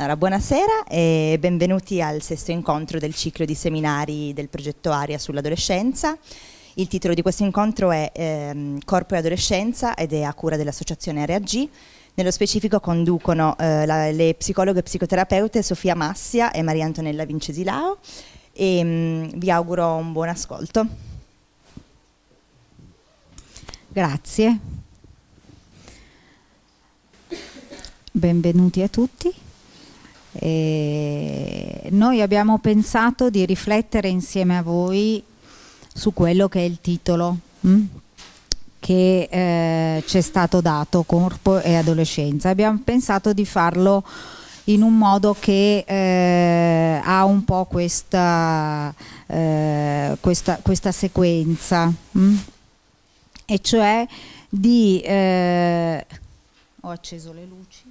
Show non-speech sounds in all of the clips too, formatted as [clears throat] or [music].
Allora, buonasera e benvenuti al sesto incontro del ciclo di seminari del progetto Aria sull'adolescenza. Il titolo di questo incontro è ehm, Corpo e adolescenza ed è a cura dell'associazione Area G. Nello specifico conducono eh, la, le psicologhe e psicoterapeute Sofia Massia e Maria Antonella Vincesilao e mh, mm, vi auguro un buon ascolto. Grazie. Benvenuti a tutti. E noi abbiamo pensato di riflettere insieme a voi su quello che è il titolo mh? Hm, che eh, ci è stato dato, corpo e adolescenza. Abbiamo pensato di farlo in un modo che eh, ha un po' questa, eh, questa, questa sequenza, mh? Hm, e cioè di... Eh, ho acceso le luci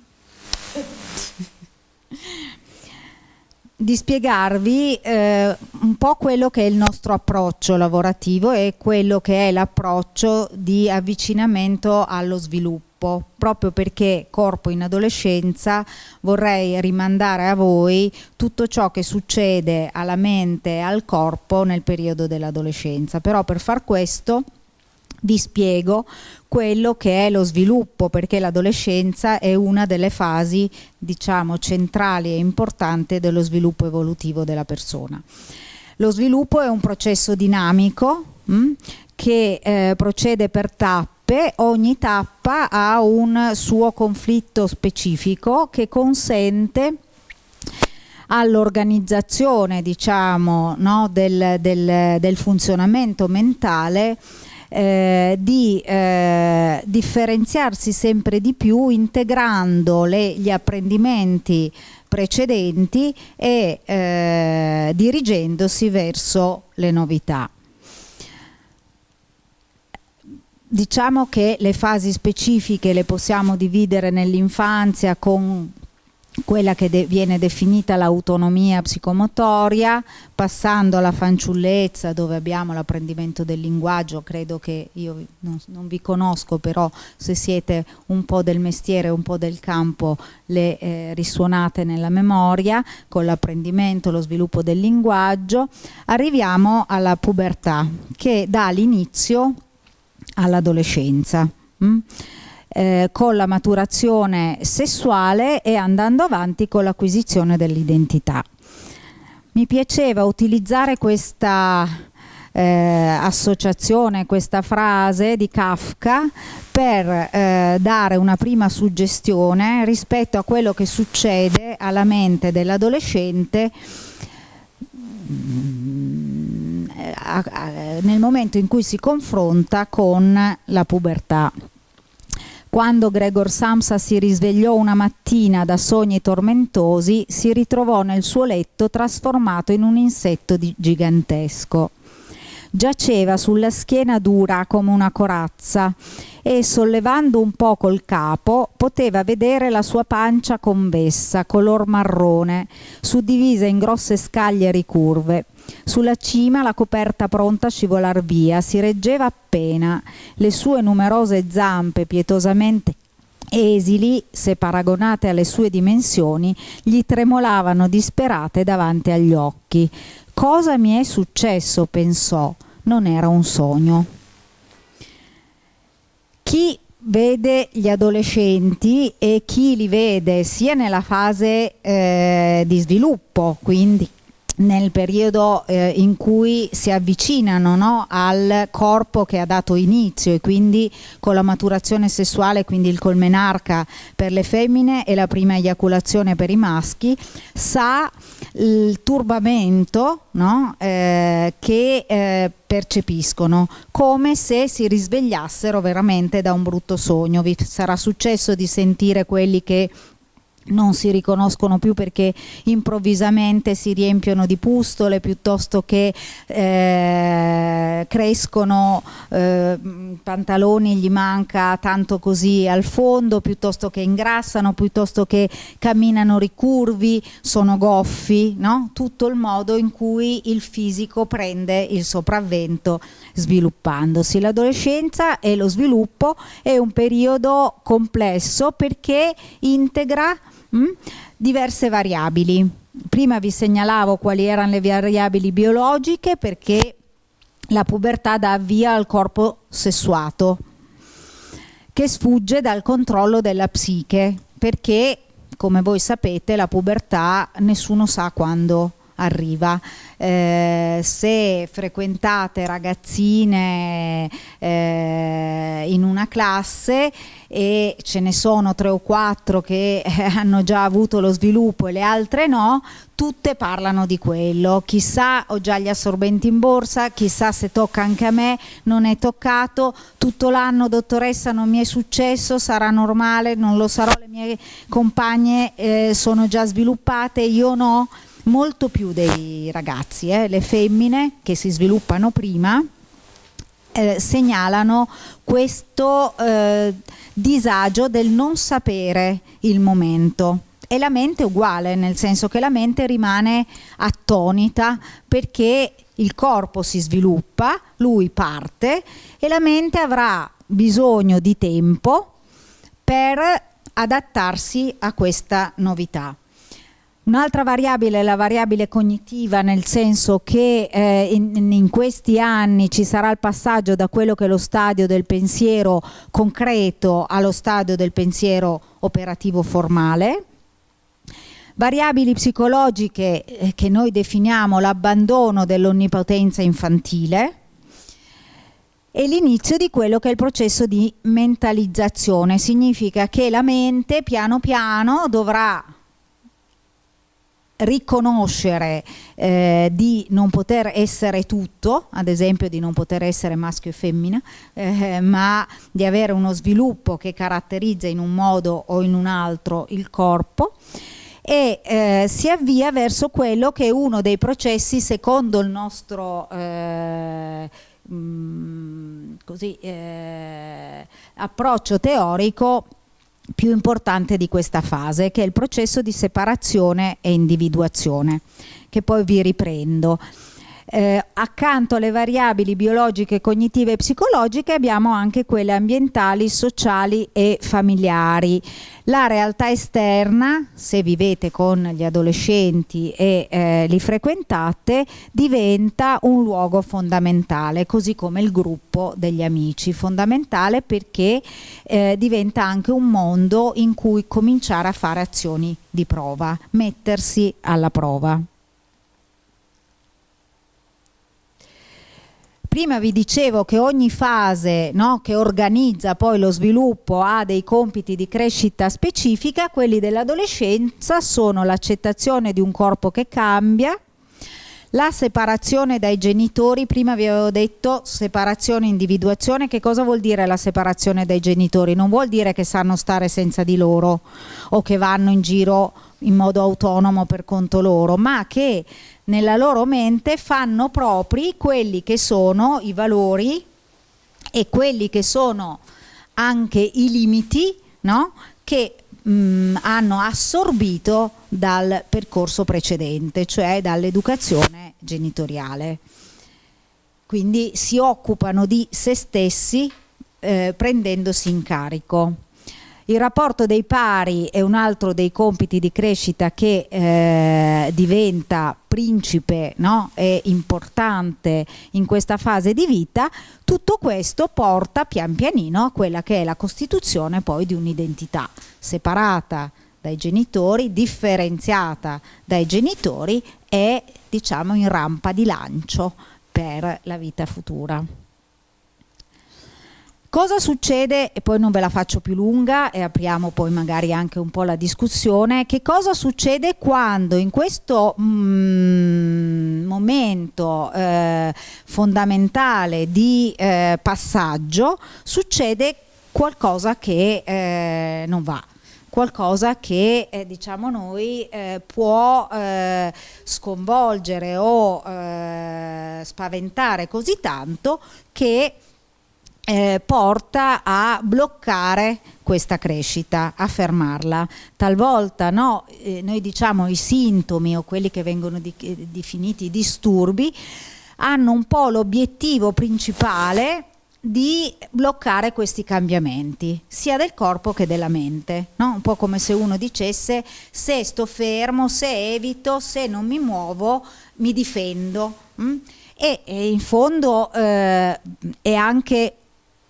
di spiegarvi eh, un po' quello che è il nostro approccio lavorativo e quello che è l'approccio di avvicinamento allo sviluppo. Proprio perché corpo in adolescenza vorrei rimandare a voi tutto ciò che succede alla mente e al corpo nel periodo dell'adolescenza. Però per far questo vi spiego quello che è lo sviluppo perché l'adolescenza è una delle fasi diciamo centrali e importanti dello sviluppo evolutivo della persona. Lo sviluppo è un processo dinamico mh, hm, che eh, procede per tappe, ogni tappa ha un suo conflitto specifico che consente all'organizzazione diciamo, no, del, del, del funzionamento mentale eh, di eh, differenziarsi sempre di più integrando le, gli apprendimenti precedenti e eh, dirigendosi verso le novità. Diciamo che le fasi specifiche le possiamo dividere nell'infanzia con quella che de viene definita l'autonomia psicomotoria, passando alla fanciullezza dove abbiamo l'apprendimento del linguaggio, credo che io non, non, vi conosco, però se siete un po' del mestiere, un po' del campo, le eh, risuonate nella memoria, con l'apprendimento, lo sviluppo del linguaggio, arriviamo alla pubertà che dà l'inizio all'adolescenza. Mm? Eh, con la maturazione sessuale e andando avanti con l'acquisizione dell'identità. Mi piaceva utilizzare questa eh, associazione, questa frase di Kafka per eh, dare una prima suggestione rispetto a quello che succede alla mente dell'adolescente mm, nel momento in cui si confronta con la pubertà. Quando Gregor Samsa si risvegliò una mattina da sogni tormentosi, si ritrovò nel suo letto trasformato in un insetto gigantesco. Giaceva sulla schiena dura come una corazza e sollevando un po' col capo poteva vedere la sua pancia convessa, color marrone, suddivisa in grosse scaglie ricurve. Sulla cima la coperta pronta a scivolar via, si reggeva appena, le sue numerose zampe pietosamente esili, se paragonate alle sue dimensioni, gli tremolavano disperate davanti agli occhi. Cosa mi è successo? pensò. Non era un sogno. Chi vede gli adolescenti e chi li vede sia nella fase eh, di sviluppo, quindi nel periodo eh, in cui si avvicinano no, al corpo che ha dato inizio e quindi con la maturazione sessuale, quindi il colmenarca per le femmine e la prima eiaculazione per i maschi, sa il turbamento no, eh, che eh, percepiscono come se si risvegliassero veramente da un brutto sogno. Vi sarà successo di sentire quelli che non si riconoscono più perché improvvisamente si riempiono di pustole piuttosto che eh, crescono eh, pantaloni gli manca tanto così al fondo piuttosto che ingrassano piuttosto che camminano ricurvi sono goffi no? tutto il modo in cui il fisico prende il sopravvento sviluppandosi l'adolescenza e lo sviluppo è un periodo complesso perché integra mh? diverse variabili. Prima vi segnalavo quali erano le variabili biologiche perché la pubertà dà via al corpo sessuato che sfugge dal controllo della psiche perché come voi sapete la pubertà nessuno sa quando arriva. Eh, se frequentate ragazzine eh, in una classe e ce ne sono tre o quattro che eh, hanno già avuto lo sviluppo e le altre no, tutte parlano di quello. Chissà, ho già gli assorbenti in borsa, chissà se tocca anche a me, non è toccato, tutto l'anno dottoressa non mi è successo, sarà normale, non lo sarò, le mie compagne eh, sono già sviluppate, io no molto più dei ragazzi, eh? le femmine che si sviluppano prima eh, segnalano questo eh, disagio del non sapere il momento e la mente è uguale, nel senso che la mente rimane attonita perché il corpo si sviluppa, lui parte e la mente avrà bisogno di tempo per adattarsi a questa novità. Un'altra variabile è la variabile cognitiva, nel senso che eh, in, in, questi anni ci sarà il passaggio da quello che è lo stadio del pensiero concreto allo stadio del pensiero operativo formale. Variabili psicologiche eh, che noi definiamo l'abbandono dell'onnipotenza infantile e l'inizio di quello che è il processo di mentalizzazione. Significa che la mente piano piano dovrà riconoscere eh, di non poter essere tutto, ad esempio di non poter essere maschio e femmina, eh, ma di avere uno sviluppo che caratterizza in un modo o in un altro il corpo. E eh, si avvia verso quello che è uno dei processi secondo il nostro mh, eh, mm, così, eh, approccio teorico più importante di questa fase, che è il processo di separazione e individuazione, che poi vi riprendo. Eh, accanto alle variabili biologiche, cognitive e psicologiche abbiamo anche quelle ambientali, sociali e familiari. La realtà esterna, se vivete con gli adolescenti e eh, li frequentate, diventa un luogo fondamentale, così come il gruppo degli amici, fondamentale perché eh, diventa anche un mondo in cui cominciare a fare azioni di prova, mettersi alla prova. Prima vi dicevo che ogni fase no, che organizza poi lo sviluppo ha dei compiti di crescita specifica, quelli dell'adolescenza sono l'accettazione di un corpo che cambia, la separazione dai genitori, prima vi avevo detto separazione individuazione, che cosa vuol dire la separazione dai genitori? Non vuol dire che sanno stare senza di loro o che vanno in giro in modo autonomo per conto loro, ma che nella loro mente fanno propri quelli che sono i valori e quelli che sono anche i limiti no? che mh, mm, hanno assorbito dal percorso precedente, cioè dall'educazione genitoriale. Quindi si occupano di se stessi eh, prendendosi in carico. Il rapporto dei pari è un altro dei compiti di crescita che eh, diventa principe no? e importante in questa fase di vita, tutto questo porta pian pianino a quella che è la costituzione poi di un'identità separata dai genitori, differenziata dai genitori e diciamo in rampa di lancio per la vita futura. Cosa succede, e poi non ve la faccio più lunga e apriamo poi magari anche un po' la discussione, che cosa succede quando in questo mm, momento eh, fondamentale di eh, passaggio succede qualcosa che eh, non va? qualcosa che eh, diciamo noi eh, può eh, sconvolgere o eh, spaventare così tanto che eh, porta a bloccare questa crescita, a fermarla. Talvolta no, eh, noi diciamo i sintomi o quelli che vengono di, definiti disturbi hanno un po' l'obiettivo principale di bloccare questi cambiamenti, sia del corpo che della mente, no? un po' come se uno dicesse se sto fermo, se evito, se non mi muovo, mi difendo. E, e, in fondo eh, è anche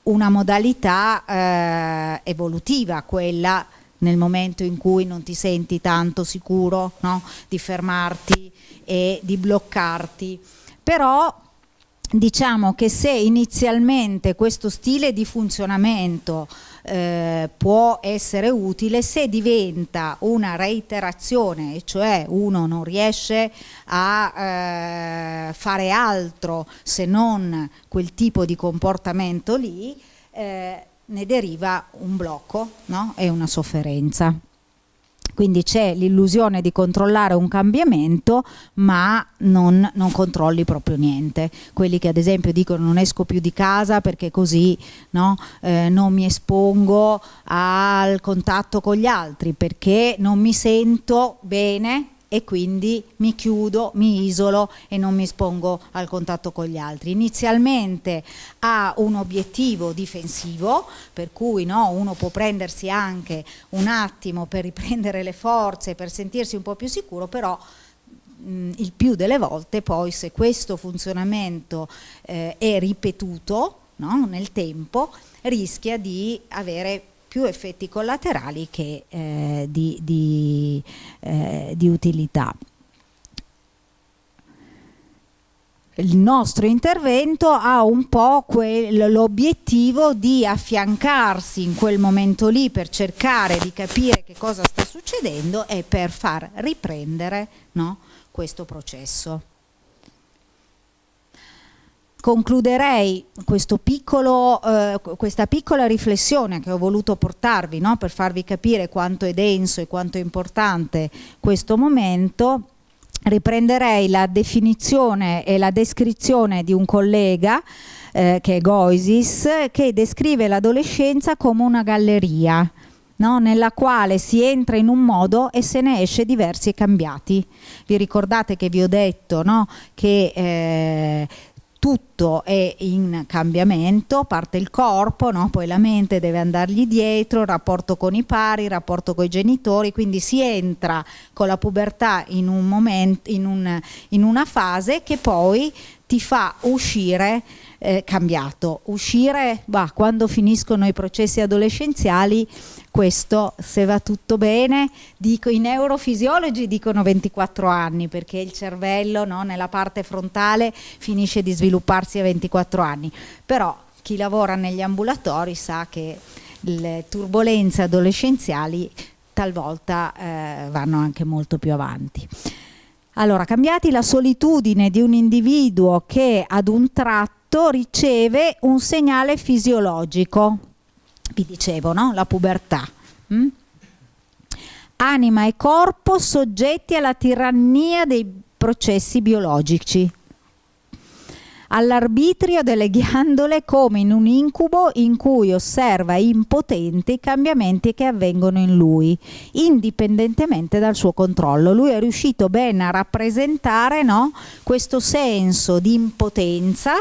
una modalità eh, evolutiva quella nel momento in cui non ti senti tanto sicuro no? di fermarti e di bloccarti. Però diciamo che se inizialmente questo stile di funzionamento eh, può essere utile se diventa una reiterazione, cioè uno non riesce a eh, fare altro se non quel tipo di comportamento lì, eh, ne deriva un blocco no? una sofferenza. Quindi c'è l'illusione di controllare un cambiamento ma non, non, controlli proprio niente. Quelli che ad esempio dicono non esco più di casa perché così no? eh, non mi espongo al contatto con gli altri, perché non mi sento bene e quindi mi chiudo, mi isolo e non mi espongo al contatto con gli altri. Inizialmente ha un obiettivo difensivo, per cui no, uno può prendersi anche un attimo per riprendere le forze, per sentirsi un po' più sicuro, però mh, il più delle volte poi se questo funzionamento eh, è ripetuto no, nel tempo, rischia di avere più effetti collaterali che eh, di, di, eh, di utilità. Il nostro intervento ha un po' l'obiettivo di affiancarsi in quel momento lì per cercare di capire che cosa sta succedendo e per far riprendere no, questo processo concluderei piccolo, eh, questa piccola riflessione che ho voluto portarvi no? per farvi capire quanto è denso e quanto è importante questo momento riprenderei la definizione e la descrizione di un collega eh, che è Goisis che descrive l'adolescenza come una galleria No, nella quale si entra in un modo e se ne esce diversi e cambiati. Vi ricordate che vi ho detto no, che eh, tutto è in cambiamento, parte il corpo, no? poi la mente deve andargli dietro, rapporto con i pari, rapporto con i genitori, quindi si entra con la pubertà in, un momento, in, un, in una fase che poi ti fa uscire eh, cambiato. Uscire, bah, quando finiscono i processi adolescenziali, questo se va tutto bene, dico, i neurofisiologi dicono 24 anni perché il cervello no, nella parte frontale finisce di svilupparsi a 24 anni, però chi lavora negli ambulatori sa che le turbulenze adolescenziali talvolta eh, vanno anche molto più avanti. Allora, cambiati la solitudine di un individuo che ad un tratto riceve un segnale fisiologico, vi dicevo, no? la pubertà. Mm? Anima e corpo soggetti alla tirannia dei processi biologici all'arbitrio delle ghiandole come in un incubo in cui osserva impotente i cambiamenti che avvengono in lui, indipendentemente dal suo controllo. Lui è riuscito bene a rappresentare no, questo senso di impotenza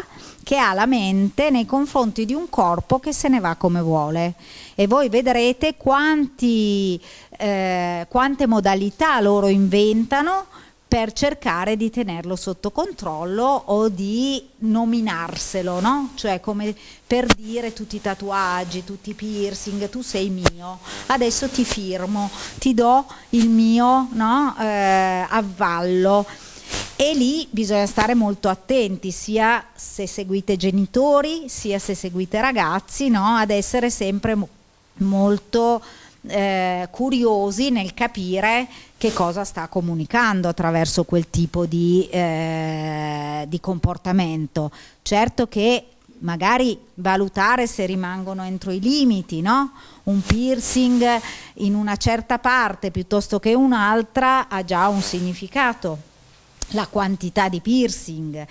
che ha la mente nei confronti di un corpo che se ne va come vuole. E voi vedrete quanti, eh, quante modalità loro inventano per cercare di tenerlo sotto controllo o di nominarselo, no? Cioè come per dire tutti i tatuaggi, tutti i piercing, tu sei mio, adesso ti firmo, ti do il mio no? eh, avvallo. E lì bisogna stare molto attenti, sia se seguite genitori, sia se seguite ragazzi, no? ad essere sempre molto eh, curiosi nel capire che cosa sta comunicando attraverso quel tipo di, eh, di comportamento. Certo che magari valutare se rimangono entro i limiti, no? Un piercing in una certa parte piuttosto che un'altra ha già un significato. La quantità di piercing,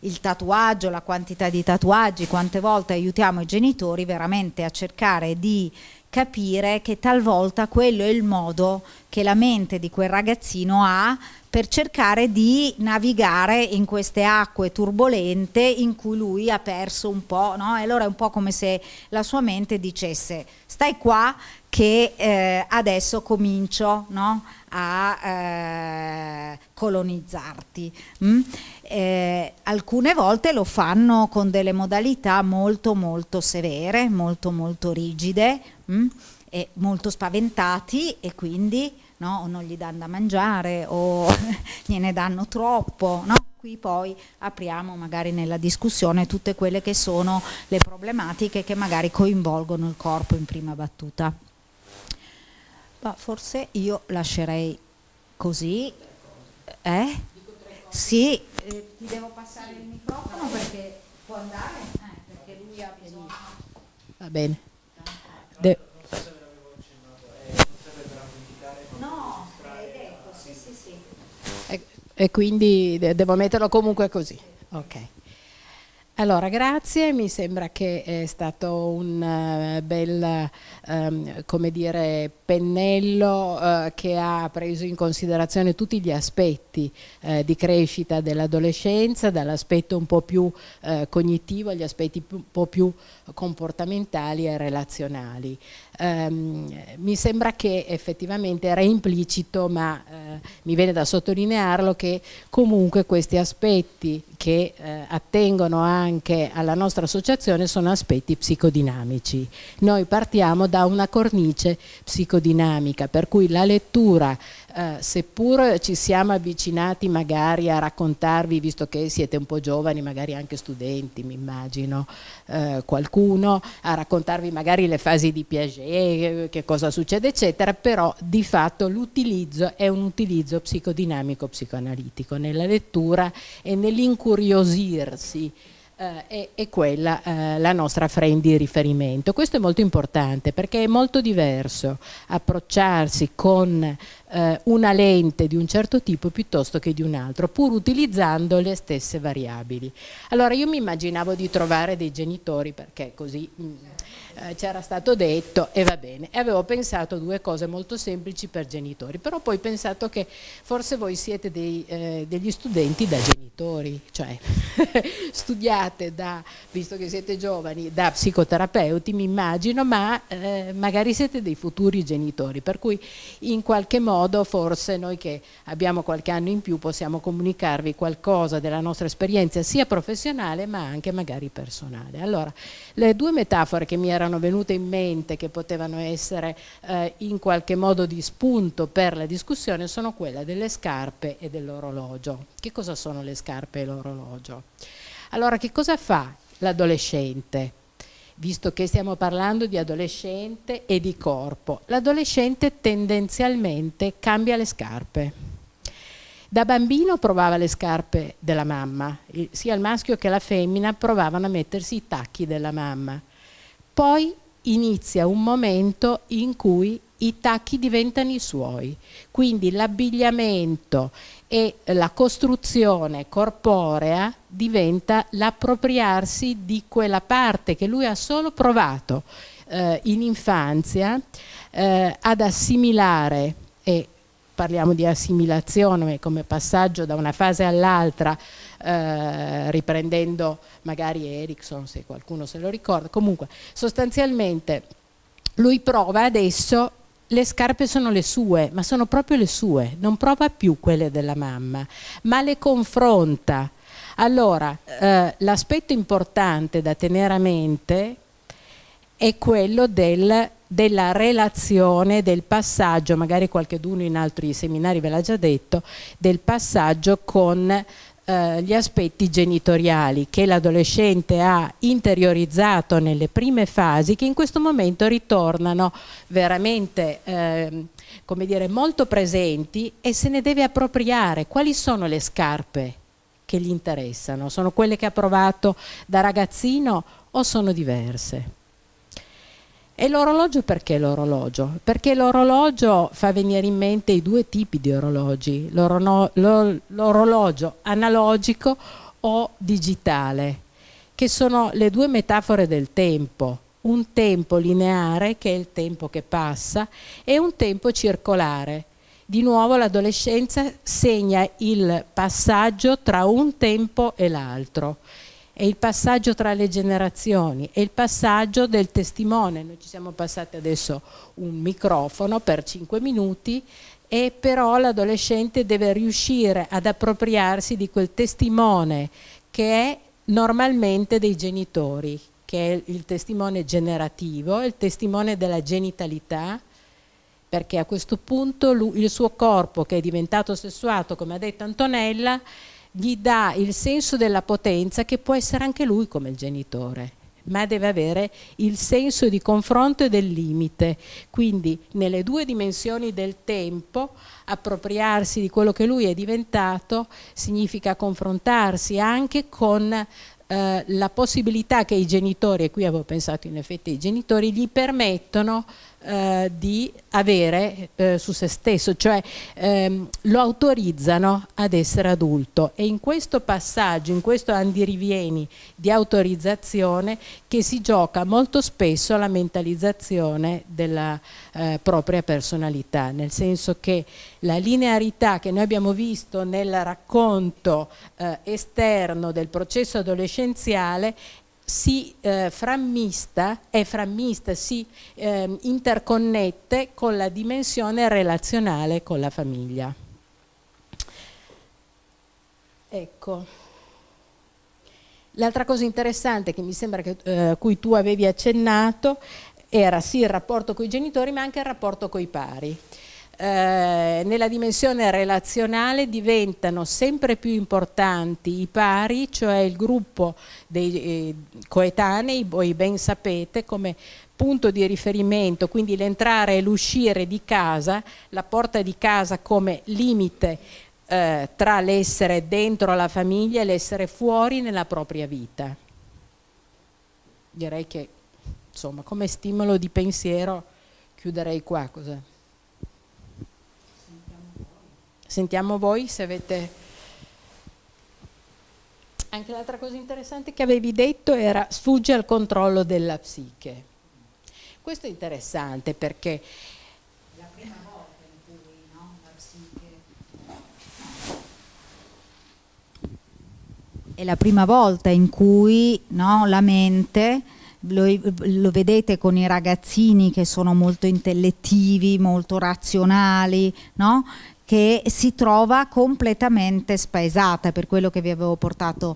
il tatuaggio, la quantità di tatuaggi, quante volte aiutiamo i genitori veramente a cercare di capire che talvolta quello è il modo che la mente di quel ragazzino ha per cercare di navigare in queste acque turbolente in cui lui ha perso un po', no? E allora è un po' come se la sua mente dicesse stai qua che eh, adesso comincio no? a eh, colonizzarti. Mm? Eh, alcune volte lo fanno con delle modalità molto molto severe, molto molto rigide mm? e molto spaventati e quindi no? o non gli danno da mangiare o [laughs] gliene danno troppo. No? Qui poi apriamo magari nella discussione tutte quelle che sono le problematiche che magari coinvolgono il corpo in prima battuta. Ma forse io lascerei così. Eh? Sì, eh, ti devo passare il microfono perché può andare? Eh, perché lui ha bisogno. Va bene. De e quindi devo metterlo comunque così. Ok. Allora, grazie, mi sembra che è stato un uh, bel, um, come dire, pennello uh, che ha preso in considerazione tutti gli aspetti uh, di crescita dell'adolescenza, dall'aspetto un po' più cognitivo agli aspetti un po' più comportamentali e relazionali. Um, mi sembra che effettivamente era implicito, ma uh, mi viene da sottolinearlo, che comunque questi aspetti che uh, attengono anche alla nostra associazione sono aspetti psicodinamici. Noi partiamo da una cornice psicodinamica, per cui la lettura eh, seppur ci siamo avvicinati magari a raccontarvi, visto che siete un po' giovani, magari anche studenti, mi immagino, eh, qualcuno, a raccontarvi magari le fasi di Piaget, che cosa succede, eccetera, però di fatto l'utilizzo è un utilizzo psicodinamico psicoanalitico. Nella lettura e nell'incuriosirsi eh, è, è, quella eh, la nostra frame di riferimento. Questo è molto importante perché è molto diverso approcciarsi con eh, una lente di un certo tipo piuttosto che di un altro, pur utilizzando le stesse variabili. Allora io mi immaginavo di trovare dei genitori perché così... Mh, mm, eh, c'era stato detto e va bene. E avevo pensato due cose molto semplici per genitori, però poi ho pensato che forse voi siete dei, eh, degli studenti da genitori, cioè [laughs] studiate da, visto che siete giovani, da psicoterapeuti, mi immagino, ma eh, magari siete dei futuri genitori, per cui in qualche modo forse noi che abbiamo qualche anno in più possiamo comunicarvi qualcosa della nostra esperienza sia professionale ma anche magari personale. Allora, le due metafore che mi erano erano venute in mente che potevano essere eh, in qualche modo di spunto per la discussione sono quelle delle scarpe e dell'orologio. Che cosa sono le scarpe e l'orologio? Allora che cosa fa l'adolescente? Visto che stiamo parlando di adolescente e di corpo, l'adolescente tendenzialmente cambia le scarpe. Da bambino provava le scarpe della mamma, sia il maschio che la femmina provavano a mettersi i tacchi della mamma poi inizia un momento in cui i tacchi diventano i suoi, quindi l'abbigliamento e la costruzione corporea diventa l'appropriarsi di quella parte che lui ha solo provato eh, in infanzia eh, ad assimilare e parliamo di assimilazione come passaggio da una fase all'altra eh, riprendendo magari Erickson se qualcuno se lo ricorda, comunque sostanzialmente lui prova adesso le scarpe sono le sue, ma sono proprio le sue, non prova più quelle della mamma, ma le confronta. Allora, eh, l'aspetto importante da tenere a mente è quello del, della relazione, del passaggio, magari qualcheduno in altri seminari ve l'ha già detto, del passaggio con eh, gli aspetti genitoriali che l'adolescente ha interiorizzato nelle prime fasi che in questo momento ritornano veramente eh, come dire, molto presenti e se ne deve appropriare. Quali sono le scarpe che gli interessano? Sono quelle che ha provato da ragazzino o sono diverse? E l'orologio perché l'orologio? Perché l'orologio fa venire in mente i due tipi di orologi, l'orologio analogico o digitale, che sono le due metafore del tempo. un tempo lineare, che è il tempo che passa, e un tempo circolare. Di nuovo l'adolescenza segna il passaggio tra un tempo e l'altro è il passaggio tra le generazioni, è il passaggio del testimone. Noi ci siamo passati adesso un microfono per cinque minuti e però l'adolescente deve riuscire ad appropriarsi di quel testimone che è normalmente dei genitori, che è il testimone generativo, il testimone della genitalità, perché a questo punto lui, il suo corpo che è diventato sessuato, come ha detto Antonella, gli dà il senso della potenza che può essere anche lui come il genitore ma deve avere il senso di confronto e del limite. Quindi nelle due dimensioni del tempo appropriarsi di quello che lui è diventato significa confrontarsi anche con eh, la possibilità che i genitori, e qui avevo pensato in effetti ai genitori, gli permettono eh, di avere eh, su se stesso, cioè ehm, lo autorizzano ad essere adulto. E in questo passaggio, in questo andirivieni di autorizzazione che si gioca molto spesso la mentalizzazione della eh, propria personalità, nel senso che la linearità che noi abbiamo visto nel racconto eh, esterno del processo adolescenziale si eh, frammista, è frammista, si eh, interconnette con la dimensione relazionale con la famiglia. Ecco. L'altra cosa interessante che mi sembra che, eh, cui tu avevi accennato era sì il rapporto con i genitori ma anche il rapporto con i pari. Eh, nella dimensione relazionale diventano sempre più importanti i pari, cioè il gruppo dei eh, coetanei, voi ben sapete, come punto di riferimento, quindi l'entrare e l'uscire di casa, la porta di casa come limite eh, tra l'essere dentro la famiglia e l'essere fuori nella propria vita. Direi che insomma come stimolo di pensiero chiuderei qua. Cos'è? Sentiamo voi se avete... Anche l'altra cosa interessante che avevi detto era sfugge al controllo della psiche. Questo è interessante perché la prima volta in cui no, la psiche è la prima volta in cui no, la mente lo, lo, vedete con i ragazzini che sono molto intellettivi, molto razionali, no? Che si trova completamente spaesata per quello che vi avevo portato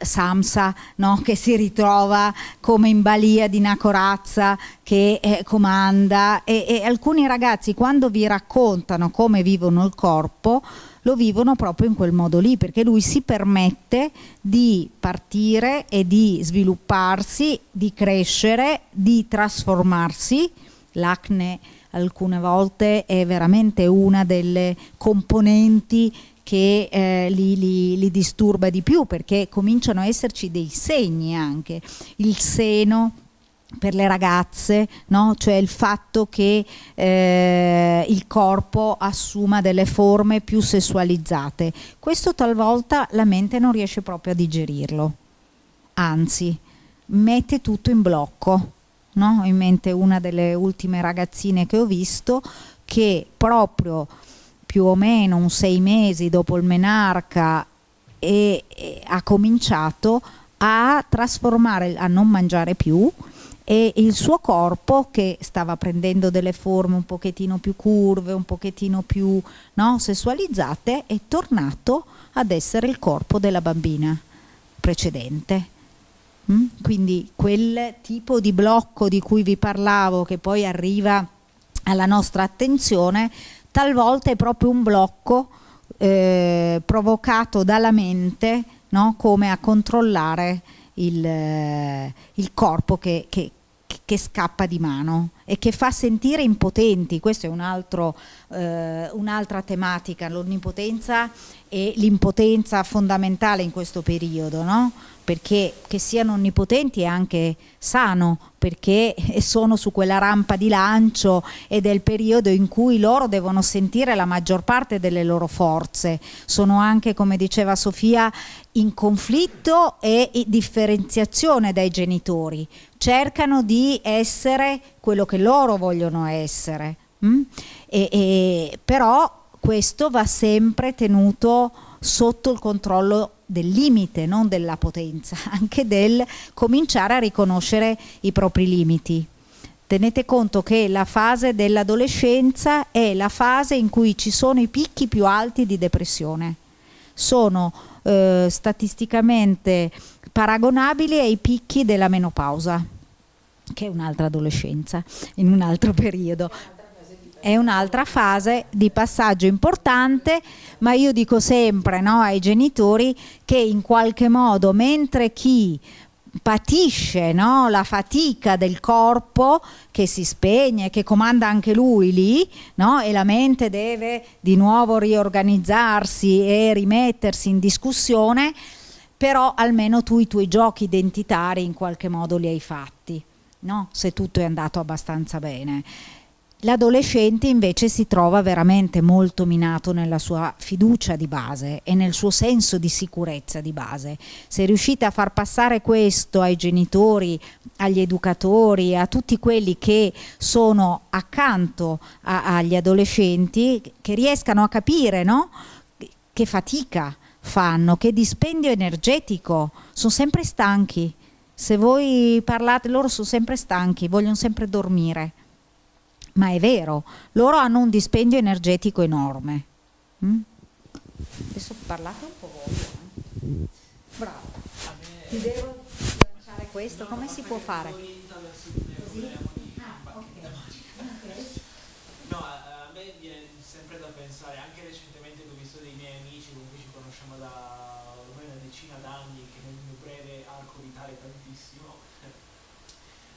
Samsa no? che si ritrova come in balia di una corazza che eh, comanda e, e alcuni ragazzi quando vi raccontano come vivono il corpo lo vivono proprio in quel modo lì perché lui si permette di partire e di svilupparsi, di crescere, di trasformarsi l'acne alcune volte è veramente una delle componenti che eh, li, li, li, disturba di più perché cominciano a esserci dei segni anche, il seno per le ragazze, no? cioè il fatto che eh, il corpo assuma delle forme più sessualizzate. Questo talvolta la mente non riesce proprio a digerirlo, anzi mette tutto in blocco no? in mente una delle ultime ragazzine che ho visto che proprio più o meno un sei mesi dopo il menarca e, e ha cominciato a trasformare, a non mangiare più e il suo corpo che stava prendendo delle forme un pochettino più curve, un pochettino più no, sessualizzate, è tornato ad essere il corpo della bambina precedente. Mm? Quindi quel tipo di blocco di cui vi parlavo che poi arriva alla nostra attenzione, talvolta è proprio un blocco eh, provocato dalla mente no? come a controllare il, eh, il corpo che, che, che, scappa di mano e che fa sentire impotenti, questa è un eh, un'altra tematica, l'onnipotenza e l'impotenza fondamentale in questo periodo, no? Perché che siano onnipotenti è anche sano, perché [laughs] sono su quella rampa di lancio ed è il periodo in cui loro devono sentire la maggior parte delle loro forze, sono anche, come diceva Sofia, in conflitto e differenziazione dai genitori, cercano di essere quello che loro vogliono essere, mm? e, e, però questo va sempre tenuto sotto il controllo del limite, non della potenza, [laughs] anche del cominciare a riconoscere i propri limiti. Tenete conto che la fase dell'adolescenza è la fase in cui ci sono i picchi più alti di depressione. Sono eh, statisticamente paragonabili ai picchi della menopausa, che è un'altra adolescenza, in un altro periodo è un'altra fase di passaggio importante, ma io dico sempre no, ai genitori che in qualche modo mentre chi patisce no, la fatica del corpo che si spegne, che comanda anche lui lì, no, e la mente deve di nuovo riorganizzarsi e rimettersi in discussione, però almeno tu i tuoi giochi identitari in qualche modo li hai fatti, no? se tutto è andato abbastanza bene. L'adolescente invece si trova veramente molto minato nella sua fiducia di base e nel suo senso di sicurezza di base. Se riuscite a far passare questo ai genitori, agli educatori, a tutti quelli che sono accanto a, agli adolescenti, che riescano a capire no? che fatica fanno, che dispendio energetico, sono sempre stanchi. Se voi parlate, loro sono sempre stanchi, vogliono sempre dormire ma è vero, loro hanno un dispendio energetico enorme. Mm? Adesso parlate un po' voi. Eh? Bravo. Ti devo lanciare questo, come si può fare? Così? Ah, no, a me viene sempre da pensare, anche recentemente ho visto dei miei amici, comunque ci conosciamo da ormai una decina d'anni, che nel mio breve arco vitale tantissimo.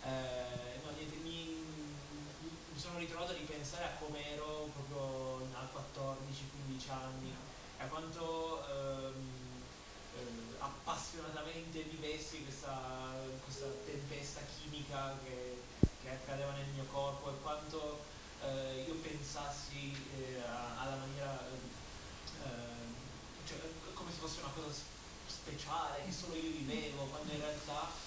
Eh, no, niente, mi, sono ritrovato a ripensare a come ero proprio a 14-15 anni, a quanto ehm, eh, appassionatamente vivessi questa, questa, tempesta chimica che, che, accadeva nel mio corpo e quanto eh, io pensassi eh, alla maniera, ehm, cioè, come se fosse una cosa speciale che solo io vivevo, quando in realtà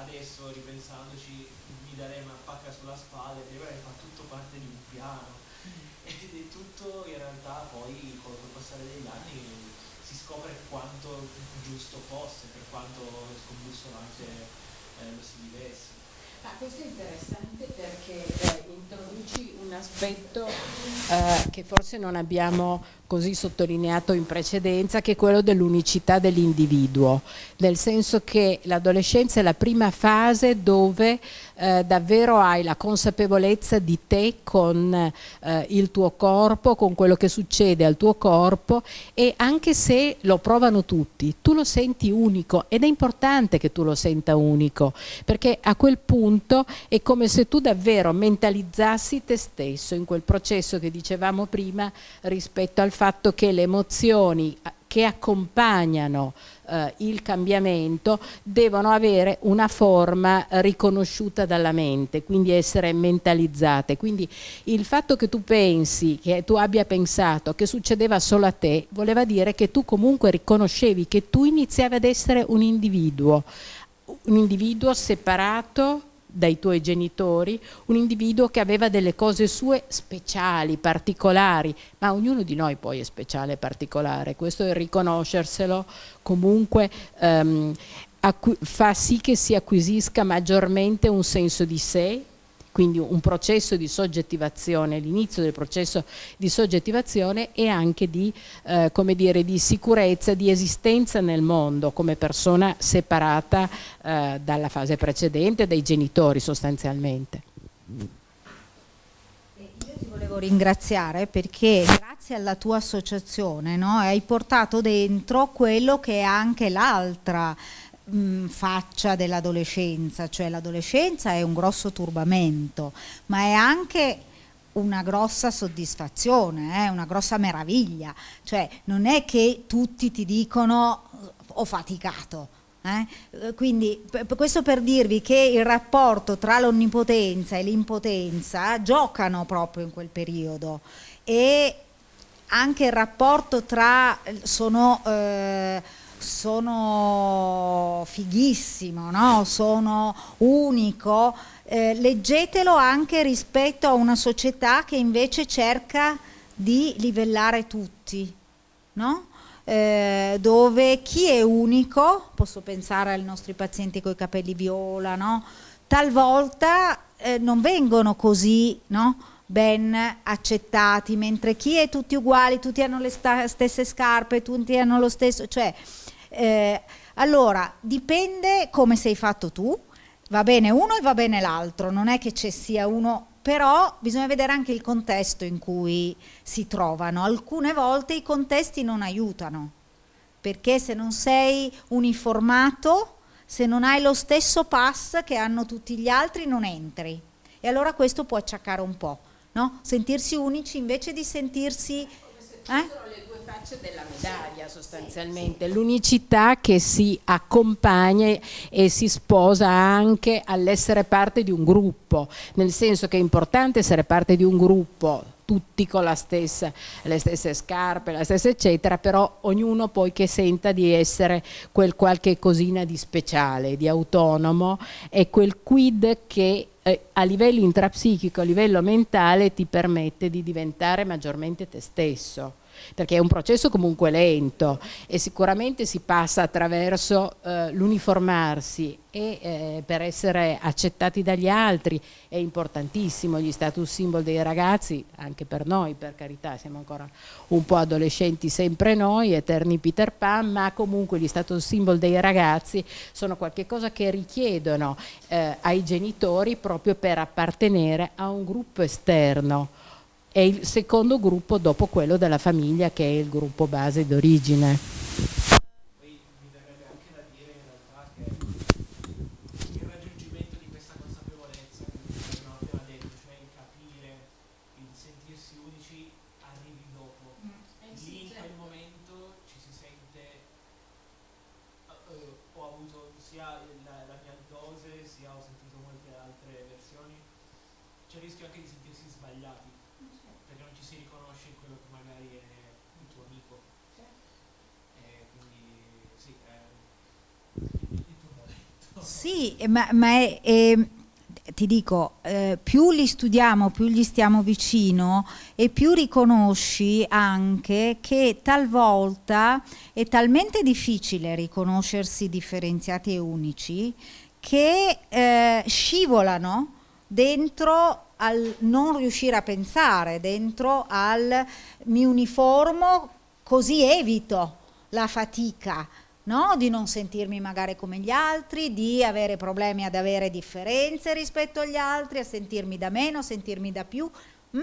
adesso ripensandoci mi darei una pacca sulla spalla e direi fa tutto parte di un piano mm. [laughs] ed è tutto in realtà poi con il passare degli anni si scopre quanto giusto fosse per quanto scombussolante eh, lo si vivesse Ah, questo è interessante perché eh, introduci un aspetto eh, che forse non abbiamo così sottolineato in precedenza, che è quello dell'unicità dell'individuo, nel senso che l'adolescenza è la prima fase dove eh, davvero hai la consapevolezza di te con eh, il tuo corpo, con quello che succede al tuo corpo e anche se lo provano tutti, tu lo senti unico ed è importante che tu lo senta unico, perché a quel punto è come se tu davvero mentalizzassi te stesso in quel processo che dicevamo prima rispetto al fatto che le emozioni che accompagnano eh, il cambiamento devono avere una forma riconosciuta dalla mente, quindi essere mentalizzate. Quindi il fatto che tu pensi, che tu abbia pensato che succedeva solo a te, voleva dire che tu comunque riconoscevi che tu iniziavi ad essere un individuo, un individuo separato dai tuoi genitori, un individuo che aveva delle cose sue speciali, particolari, ma ognuno di noi poi è speciale e particolare, questo è riconoscerselo. Comunque ehm, fa sì che si acquisisca maggiormente un senso di sé, quindi un processo di soggettivazione, l'inizio del processo di soggettivazione e anche di, eh, dire, di sicurezza, di esistenza nel mondo come persona separata eh, dalla fase precedente, dai genitori sostanzialmente. Io ti volevo ringraziare perché grazie alla tua associazione no, hai portato dentro quello che è anche l'altra mh, faccia dell'adolescenza, cioè l'adolescenza è un grosso turbamento, ma è anche una grossa soddisfazione, eh, una grossa meraviglia, cioè non è che tutti ti dicono ho faticato, eh? Quindi questo per dirvi che il rapporto tra l'onnipotenza e l'impotenza giocano proprio in quel periodo e anche il rapporto tra sono, eh, sono fighissimo, no? sono unico, eh, leggetelo anche rispetto a una società che invece cerca di livellare tutti, no? eh, dove chi è unico, posso pensare ai nostri pazienti con i capelli viola, no? talvolta eh, non vengono così ben accettati, mentre chi è tutti uguali, tutti hanno le stesse scarpe, tutti hanno lo stesso, cioè, eh, allora dipende come sei fatto tu, va bene uno e va bene l'altro, non è che ci sia uno però bisogna vedere anche il contesto in cui si trovano. Alcune volte i contesti non aiutano, perché se non sei uniformato, se non hai lo stesso pass che hanno tutti gli altri, non entri. E allora questo può acciaccare un po', no? Sentirsi unici invece di sentirsi... Eh? Facce della medaglia sostanzialmente, l'unicità che si accompagna e si sposa anche all'essere parte di un gruppo, nel senso che è importante essere parte di un gruppo tutti con stessa, le stesse scarpe, la stessa eccetera, però ognuno poi che senta di essere quel qualche cosina di speciale, di autonomo e quel quid che eh, a livello intrapsichico, a livello mentale ti permette di diventare maggiormente te stesso perché è un processo comunque lento e sicuramente si passa attraverso eh, l'uniformarsi e eh, per essere accettati dagli altri è importantissimo. Gli status symbol dei ragazzi, anche per noi per carità, siamo ancora un po' adolescenti sempre noi, eterni Peter Pan, ma comunque gli status symbol dei ragazzi sono qualcosa che richiedono eh, ai genitori proprio per appartenere a un gruppo esterno è il secondo gruppo dopo quello della famiglia che è il gruppo base d'origine. Poi mi verrebbe anche da dire in realtà che il raggiungimento di questa consapevolezza che abbiamo appena detto, cioè il capire, il sentirsi unici, arrivi dopo. Mm. Eh Lì in quel certo. momento ci si sente, uh, ho avuto sia la, la mia dose, sia ho sentito molte altre versioni, c'è il rischio anche di sentirsi sbagliati si riconosce in quello che magari è il tuo amico. E quindi sì, è il tuo Ma, ma è, è, ti dico, eh, più li studiamo, più gli stiamo vicino e più riconosci anche che talvolta è talmente difficile riconoscersi differenziati e unici che eh, scivolano dentro al non riuscire a pensare, dentro al mi uniformo così evito la fatica, no? di non sentirmi magari come gli altri, di avere problemi ad avere differenze rispetto agli altri, a sentirmi da meno, a sentirmi da più. Mm?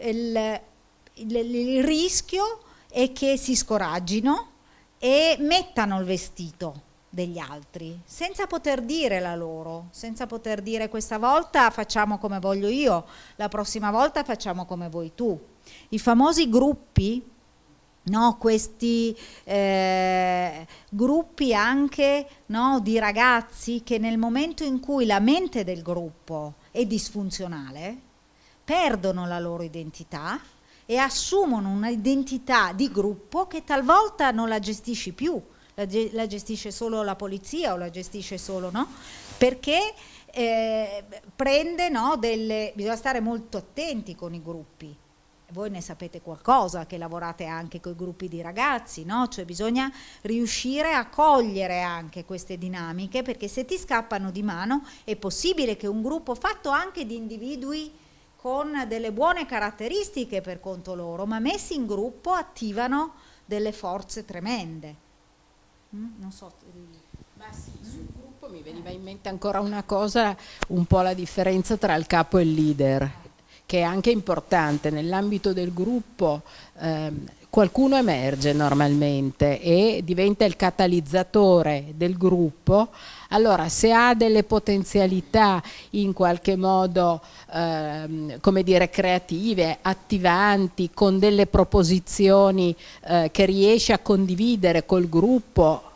Il, il, il rischio è che si scoraggino e mettano il vestito degli altri, senza poter dire la loro, senza poter dire questa volta facciamo come voglio io, la prossima volta facciamo come vuoi tu. I famosi gruppi, no, questi eh, gruppi anche no, di ragazzi che nel momento in cui la mente del gruppo è disfunzionale, perdono la loro identità e assumono un'identità di gruppo che talvolta non la gestisci più, la, la gestisce solo la polizia o la gestisce solo, no? Perché eh, prende no, delle... bisogna stare molto attenti con i gruppi, voi ne sapete qualcosa che lavorate anche con i gruppi di ragazzi, no? cioè bisogna riuscire a cogliere anche queste dinamiche perché se ti scappano di mano è possibile che un gruppo fatto anche di individui con delle buone caratteristiche per conto loro, ma messi in gruppo attivano delle forze tremende. Mm? Non so. Ma sì, sul gruppo mi veniva in mente ancora una cosa, un po' la differenza tra il capo e il leader che è anche importante nell'ambito del gruppo ehm, qualcuno emerge normalmente e diventa il catalizzatore del gruppo, allora se ha delle potenzialità in qualche modo ehm, come dire creative, attivanti, con delle proposizioni eh, che riesce a condividere col gruppo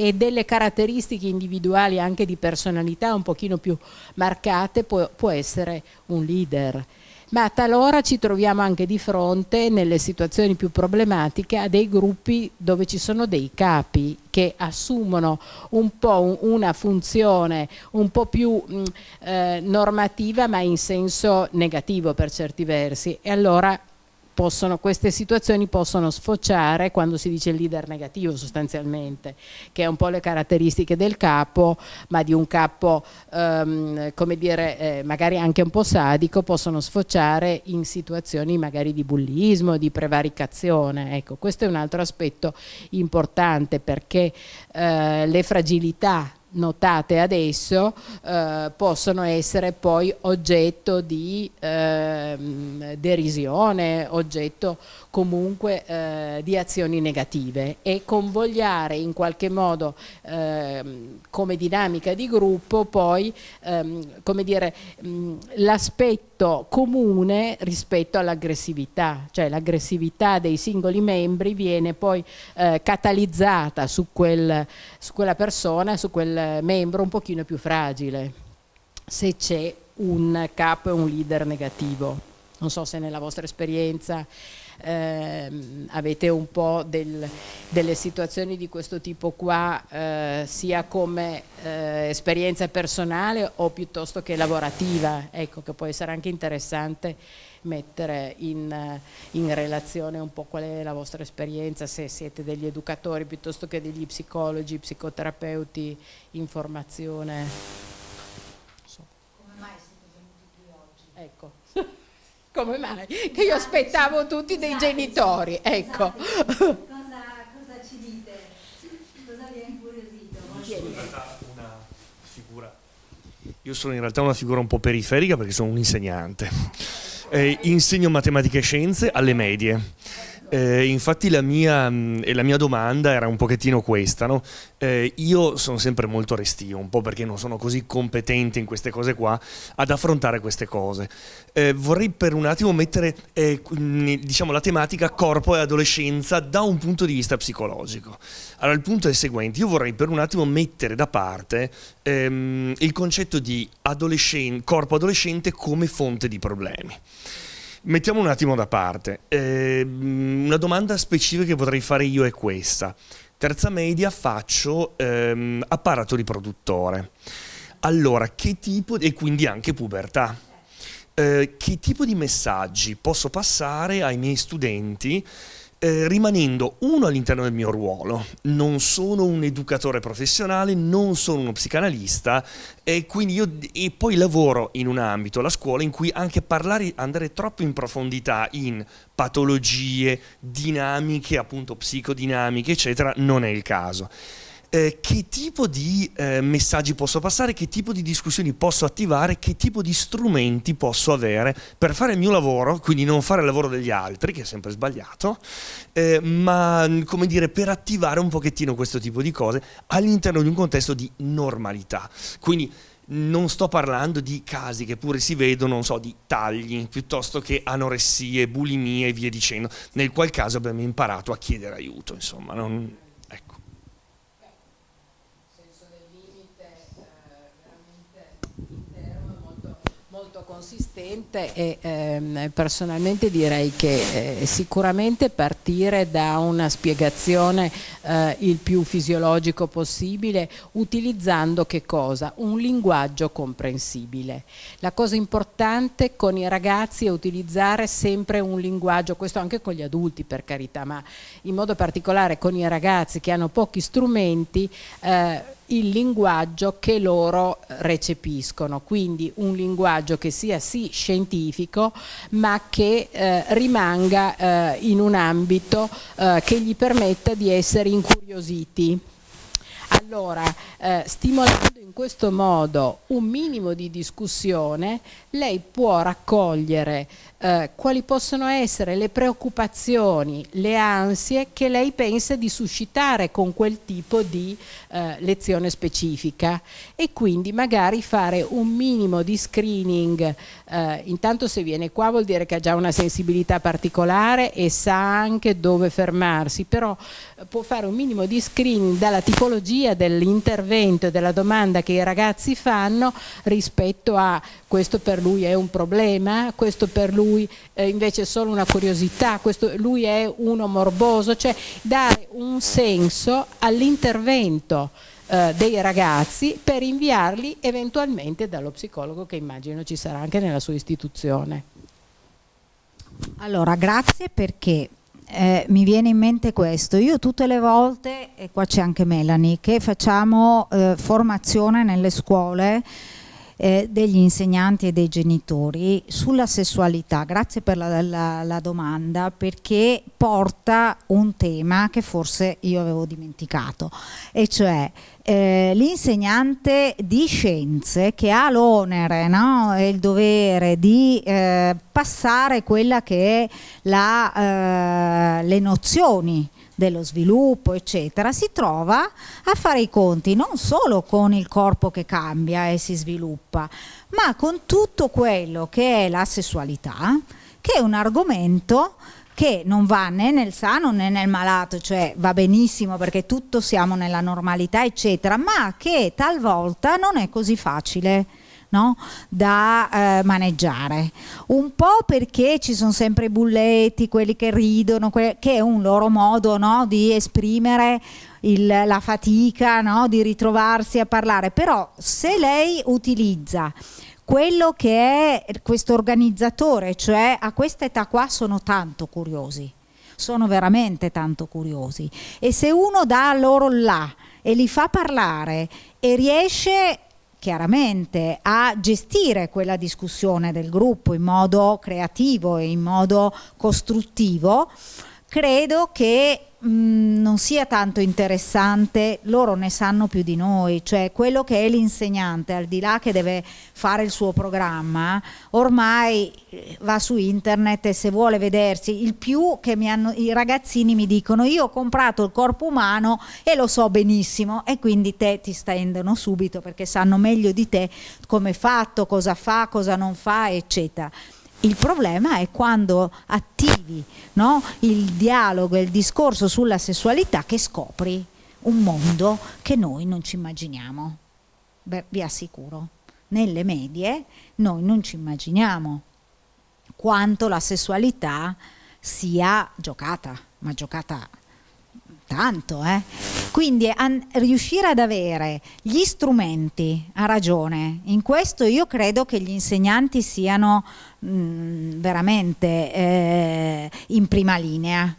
e delle caratteristiche individuali anche di personalità un pochino più marcate può, può essere un leader. Ma talora ci troviamo anche di fronte nelle situazioni più problematiche a dei gruppi dove ci sono dei capi che assumono un po' una funzione un po' più mh, eh, normativa ma in senso negativo per certi versi. E allora possono, queste situazioni possono sfociare quando si dice leader negativo sostanzialmente, che è un po' le caratteristiche del capo, ma di un capo ehm, come dire, eh, magari anche un po' sadico, possono sfociare in situazioni magari di bullismo, di prevaricazione. Ecco, questo è un altro aspetto importante perché eh, le fragilità notate adesso eh, possono essere poi oggetto di eh, derisione, oggetto comunque eh, di azioni negative e convogliare in qualche modo ehm, come dinamica di gruppo poi ehm, l'aspetto comune rispetto all'aggressività, cioè l'aggressività dei singoli membri viene poi eh, catalizzata su, quel, su quella persona, su quel membro un pochino più fragile se c'è un capo e un leader negativo. Non so se nella vostra esperienza eh, avete un po' del, delle situazioni di questo tipo qua eh, sia come eh, esperienza personale o piuttosto che lavorativa, ecco che può essere anche interessante mettere in, in, relazione un po' qual è la vostra esperienza, se siete degli educatori piuttosto che degli psicologi, psicoterapeuti in formazione. Come mai siete venuti qui oggi? Ecco come mai? Che io aspettavo tutti dei genitori, ecco. Cosa, cosa ci dite? Cosa vi ha incuriosito? Io sono in realtà una figura un po' periferica perché sono un insegnante. Eh, insegno matematica e scienze alle medie eh, infatti la mia, la mia, domanda era un pochettino questa, no? eh, io sono sempre molto restio, un po' perché non sono così competente in queste cose qua, ad affrontare queste cose. Eh, vorrei per un attimo mettere eh, diciamo, la tematica corpo e adolescenza da un punto di vista psicologico. Allora il punto è il seguente, io vorrei per un attimo mettere da parte ehm, il concetto di adolescen corpo adolescente come fonte di problemi. Mettiamo un attimo da parte. Eh, una domanda specifica che potrei fare io è questa. Terza media faccio ehm, apparato riproduttore. Allora, che tipo, e quindi anche pubertà, eh, che tipo di messaggi posso passare ai miei studenti eh, rimanendo uno all'interno del mio ruolo, non sono un educatore professionale, non sono uno psicanalista e, io, e poi lavoro in un ambito, la scuola, in cui anche parlare, andare troppo in profondità in patologie, dinamiche, appunto psicodinamiche, eccetera, non è il caso eh, che tipo di eh, messaggi posso passare, che tipo di discussioni posso attivare, che tipo di strumenti posso avere per fare il mio lavoro, quindi non fare il lavoro degli altri, che è sempre sbagliato, eh, ma come dire per attivare un pochettino questo tipo di cose all'interno di un contesto di normalità. Quindi non sto parlando di casi che pure si vedono, non so, di tagli, piuttosto che anoressie, bulimie e via dicendo, nel qual caso abbiamo imparato a chiedere aiuto, insomma. Non consistente e ehm, personalmente direi che eh, sicuramente partire da una spiegazione eh, il più fisiologico possibile utilizzando che cosa? Un linguaggio comprensibile. La cosa importante con i ragazzi è utilizzare sempre un linguaggio, questo anche con gli adulti per carità, ma in modo particolare con i ragazzi che hanno pochi strumenti eh, il linguaggio che loro recepiscono, quindi un linguaggio che sia sì scientifico ma che eh, rimanga eh, in un ambito eh, che gli permetta di essere incuriositi. Allora, eh, stimolando in questo modo un minimo di discussione, lei può raccogliere eh, quali possono essere le preoccupazioni, le ansie che lei pensa di suscitare con quel tipo di eh, lezione specifica. E quindi magari fare un minimo di screening, eh, intanto se viene qua vuol dire che ha già una sensibilità particolare e sa anche dove fermarsi, però eh, può fare un minimo di screening dalla tipologia dell'intervento e della domanda che i ragazzi fanno rispetto a questo per lui è un problema, questo per lui lui eh, invece è solo una curiosità, questo, lui è uno morboso, cioè dare un senso all'intervento eh, dei ragazzi per inviarli eventualmente dallo psicologo che immagino ci sarà anche nella sua istituzione. Allora, grazie perché eh, mi viene in mente questo, io tutte le volte, e qua c'è anche Melanie, che facciamo eh, formazione nelle scuole eh, degli insegnanti e dei genitori sulla sessualità. Grazie per la, la, la domanda perché porta un tema che forse io avevo dimenticato e cioè eh, l'insegnante di scienze che ha l'onere e il dovere di eh, passare quella che è la, eh, le nozioni dello sviluppo, eccetera, si trova a fare i conti non solo con il corpo che cambia e si sviluppa, ma con tutto quello che è la sessualità, che è un argomento che non va né nel sano né nel malato, cioè va benissimo perché tutto siamo nella normalità, eccetera, ma che talvolta non è così facile no? da eh, maneggiare. Un po' perché ci sono sempre i bulletti, quelli che ridono, que che è un loro modo no? di esprimere il, la fatica no? di ritrovarsi a parlare, però se lei utilizza quello che è questo organizzatore, cioè a questa età qua sono tanto curiosi, sono veramente tanto curiosi e se uno dà loro là e li fa parlare e riesce chiaramente a gestire quella discussione del gruppo in modo creativo e in modo costruttivo, credo che mh, non sia tanto interessante, loro ne sanno più di noi, cioè quello che è l'insegnante, al di là che deve fare il suo programma, ormai eh, va su internet e se vuole vedersi, il più che mi hanno, i ragazzini mi dicono io ho comprato il corpo umano e lo so benissimo. E quindi te ti stendono subito perché sanno meglio di te come è fatto, cosa fa, cosa non fa, eccetera. Il problema è quando attivi no, il dialogo e il discorso sulla sessualità che scopri un mondo che noi non ci immaginiamo. Beh, vi assicuro, nelle medie noi non ci immaginiamo quanto la sessualità sia giocata, ma giocata tanto, eh? Quindi riuscire ad avere gli strumenti, ha ragione, in questo io credo che gli insegnanti siano mh, mm, veramente eh, in prima linea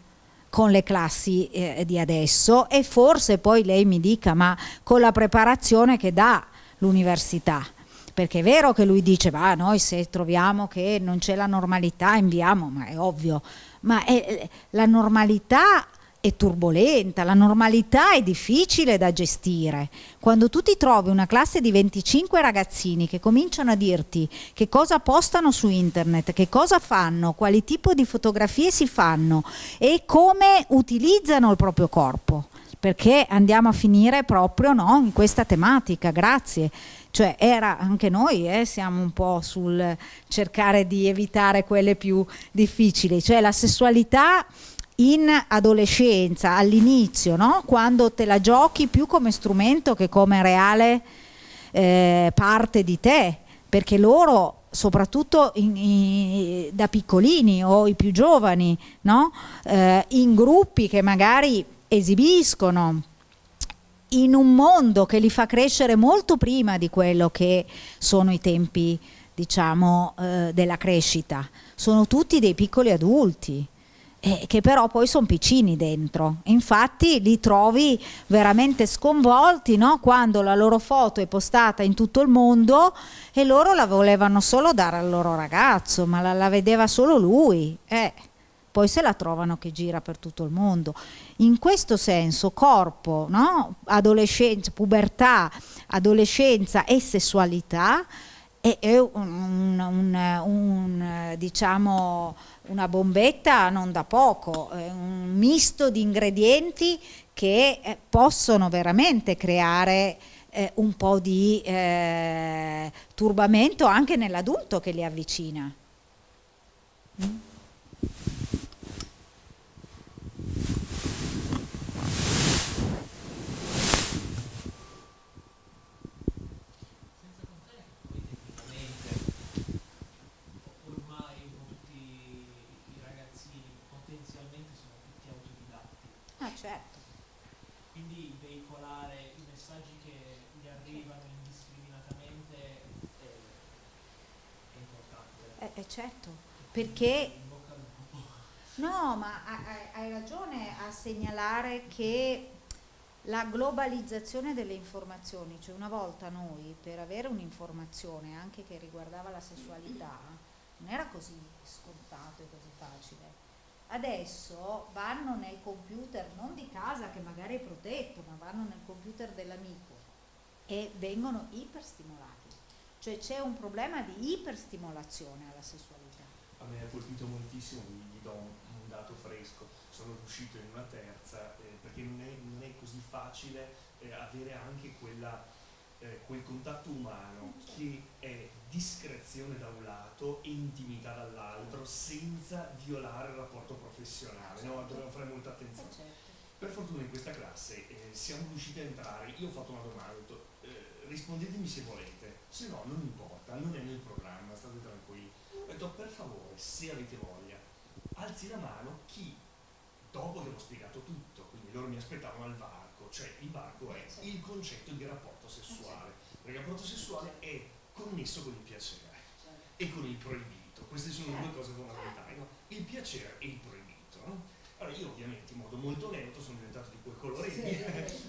con le classi eh, di adesso. E forse poi lei mi dica ma con la preparazione che dà l'università. Perché è vero che lui dice ma noi se troviamo che non c'è la normalità inviamo ma è ovvio. Ma è, la normalità è turbolenta, la normalità è difficile da gestire. Quando tu ti trovi una classe di 25 ragazzini che cominciano a dirti che cosa postano su internet, che cosa fanno, quali tipo di fotografie si fanno e come utilizzano il proprio corpo, perché andiamo a finire proprio no, in questa tematica, grazie. Cioè era anche noi, eh, siamo un po' sul cercare di evitare quelle più difficili, cioè la sessualità in adolescenza, all'inizio, no? quando te la giochi più come strumento che come reale eh, parte di te, perché loro soprattutto in, in, da piccolini o i più giovani, no? eh, in gruppi che magari esibiscono, in un mondo che li fa crescere molto prima di quello che sono i tempi diciamo, eh, della crescita. Sono tutti dei piccoli adulti eh, che però poi sono piccini dentro. Infatti li trovi veramente sconvolti no? quando la loro foto è postata in tutto il mondo e loro la volevano solo dare al loro ragazzo, ma la, la vedeva solo lui. Eh, poi se la trovano che gira per tutto il mondo. In questo senso corpo, no? adolescenza, pubertà, adolescenza e sessualità è, un, un, un, diciamo, una bombetta non da poco, è un misto di ingredienti che eh, possono veramente creare eh, un po' di eh, turbamento anche nell'adulto che li avvicina. Mm? Ah, certo. Quindi veicolare i messaggi che gli arrivano indiscriminatamente è, è importante. Eh, eh, certo, perché... No, ma hai, ragione a segnalare che la globalizzazione delle informazioni, cioè una volta noi per avere un'informazione anche che riguardava la sessualità non era così scontato e così facile adesso vanno nel computer non di casa che magari è protetto, ma vanno nel computer dell'amico e vengono iperstimolati. Cioè c'è un problema di iperstimolazione alla sessualità. A me ha colpito moltissimo, gli do un, dato fresco, sono riuscito in una terza eh, perché non è, non è, così facile eh, avere anche quella, eh, quel contatto umano che è discrezione da un lato e intimità dall'altro senza violare il rapporto professionale, no? dobbiamo fare molta attenzione. Certo. Per fortuna in questa classe eh, siamo riusciti a entrare, io ho fatto una domanda, eh, rispondetemi se volete, se no non importa, non è nel programma, state tranquilli. Ho detto per favore, se avete voglia, alzi la mano chi, dopo che ho spiegato tutto, quindi loro mi aspettavano al varco, cioè il varco è il concetto di rapporto sessuale, perché il rapporto sessuale è connesso con il piacere e con il proibito. Queste sono due cose fondamentali, no? il piacere e il proibito. No? Allora io ovviamente in modo molto lento sono diventato di quel colore lì,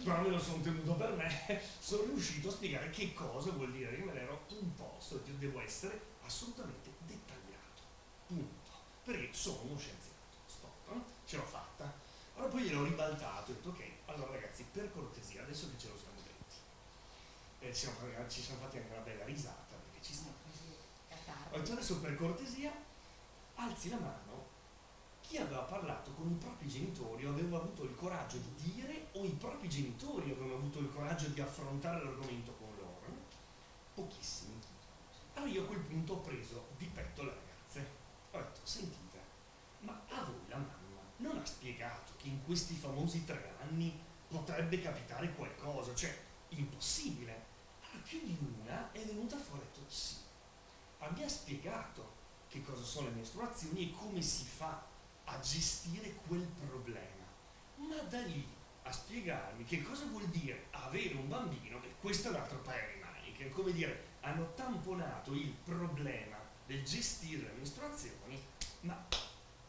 però [laughs] me lo sono tenuto per me, sono riuscito a spiegare che cosa vuol dire che me l'ero imposto, io devo essere assolutamente dettagliato, punto, perché sono uno scienziato, stop, no? ce l'ho fatta. Allora poi gliel'ho ribaltato e ho detto ok, allora ragazzi per cortesia, adesso che ce lo siamo eh, ci, siamo, ci, siamo, fatti anche una bella risata perché ci sta. Ho detto adesso per cortesia alzi la mano chi aveva parlato con i propri genitori o aveva avuto il coraggio di dire o i propri genitori avevano avuto il coraggio di affrontare l'argomento con loro. Pochissimi. Allora io a quel punto ho preso di petto le ragazze. Ho detto, sentite, ma a voi la mamma non ha spiegato che in questi famosi tre anni potrebbe capitare qualcosa, cioè impossibile più di una è venuta fuori e ha detto sì, ha spiegato che cosa sono le mestruazioni e come si fa a gestire quel problema. Ma da lì a spiegarmi che cosa vuol dire avere un bambino, e questo è un altro paio di maniche, come dire, hanno tamponato il problema del gestire le mestruazioni, ma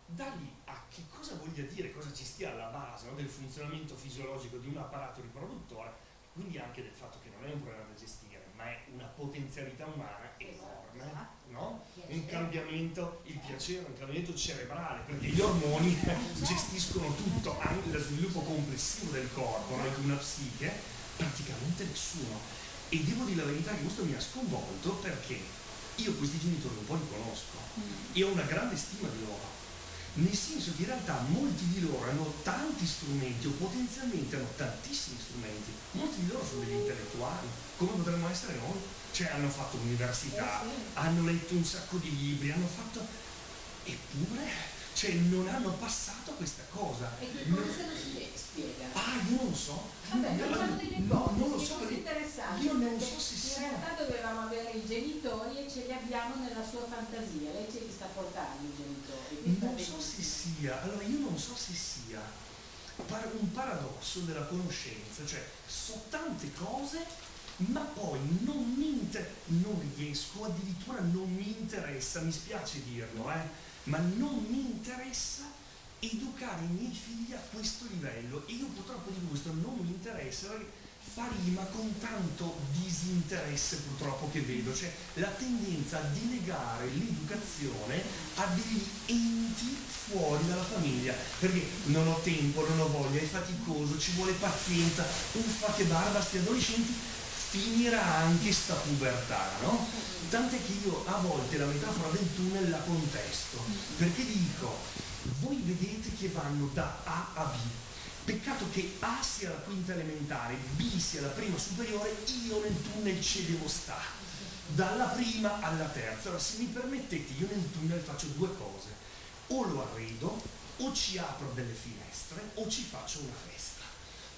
da lì a che cosa voglia dire, cosa ci stia alla base no, del funzionamento fisiologico di un apparato riproduttore, quindi anche del fatto che non è un problema da gestire, ma è una potenzialità umana enorme, esatto. no? un cambiamento, il piacere, un cambiamento cerebrale, perché gli ormoni [laughs] gestiscono tutto, anche lo sviluppo complessivo del corpo, no? una psiche, praticamente nessuno. E devo dire la verità che questo mi ha sconvolto perché io questi genitori un po' li conosco mm. e ho una grande stima di loro nel senso che in realtà molti di loro hanno tanti strumenti o potenzialmente hanno tantissimi strumenti, molti di loro sono degli intellettuali, come potremmo essere noi, cioè hanno fatto l'università, hanno letto un sacco di libri, hanno fatto... eppure cioè non hanno passato questa cosa. E che cosa se lo spiega? Ah, io non so. Vabbè, no, non lo so io non so se sia. In realtà dovevamo avere i genitori e ce li abbiamo nella sua fantasia. Lei ce li sta portando i genitori. Non so se sia, allora io non so se sia un paradosso della conoscenza, cioè so tante cose ma poi non mi inter- non riesco, addirittura non mi interessa, mi spiace dirlo, eh ma non mi interessa educare i miei figli a questo livello e io purtroppo dico questo non mi interessa fa rima con tanto disinteresse purtroppo che vedo, cioè la tendenza a delegare l'educazione a degli enti fuori dalla famiglia, perché non ho tempo, non ho voglia, è faticoso, ci vuole pazienza, uffa che barba, sti adolescenti, finirà anche sta pubertà, no? Tant'è che io a volte la metafora del tunnel la contesto, perché dico, voi vedete che vanno da A a B, Peccato che A sia la quinta elementare, B sia la prima superiore, io nel tunnel ci devo stare. Dalla prima alla terza. Allora, se mi permettete, io nel tunnel faccio due cose. O lo arredo, o ci apro delle finestre, o ci faccio una festa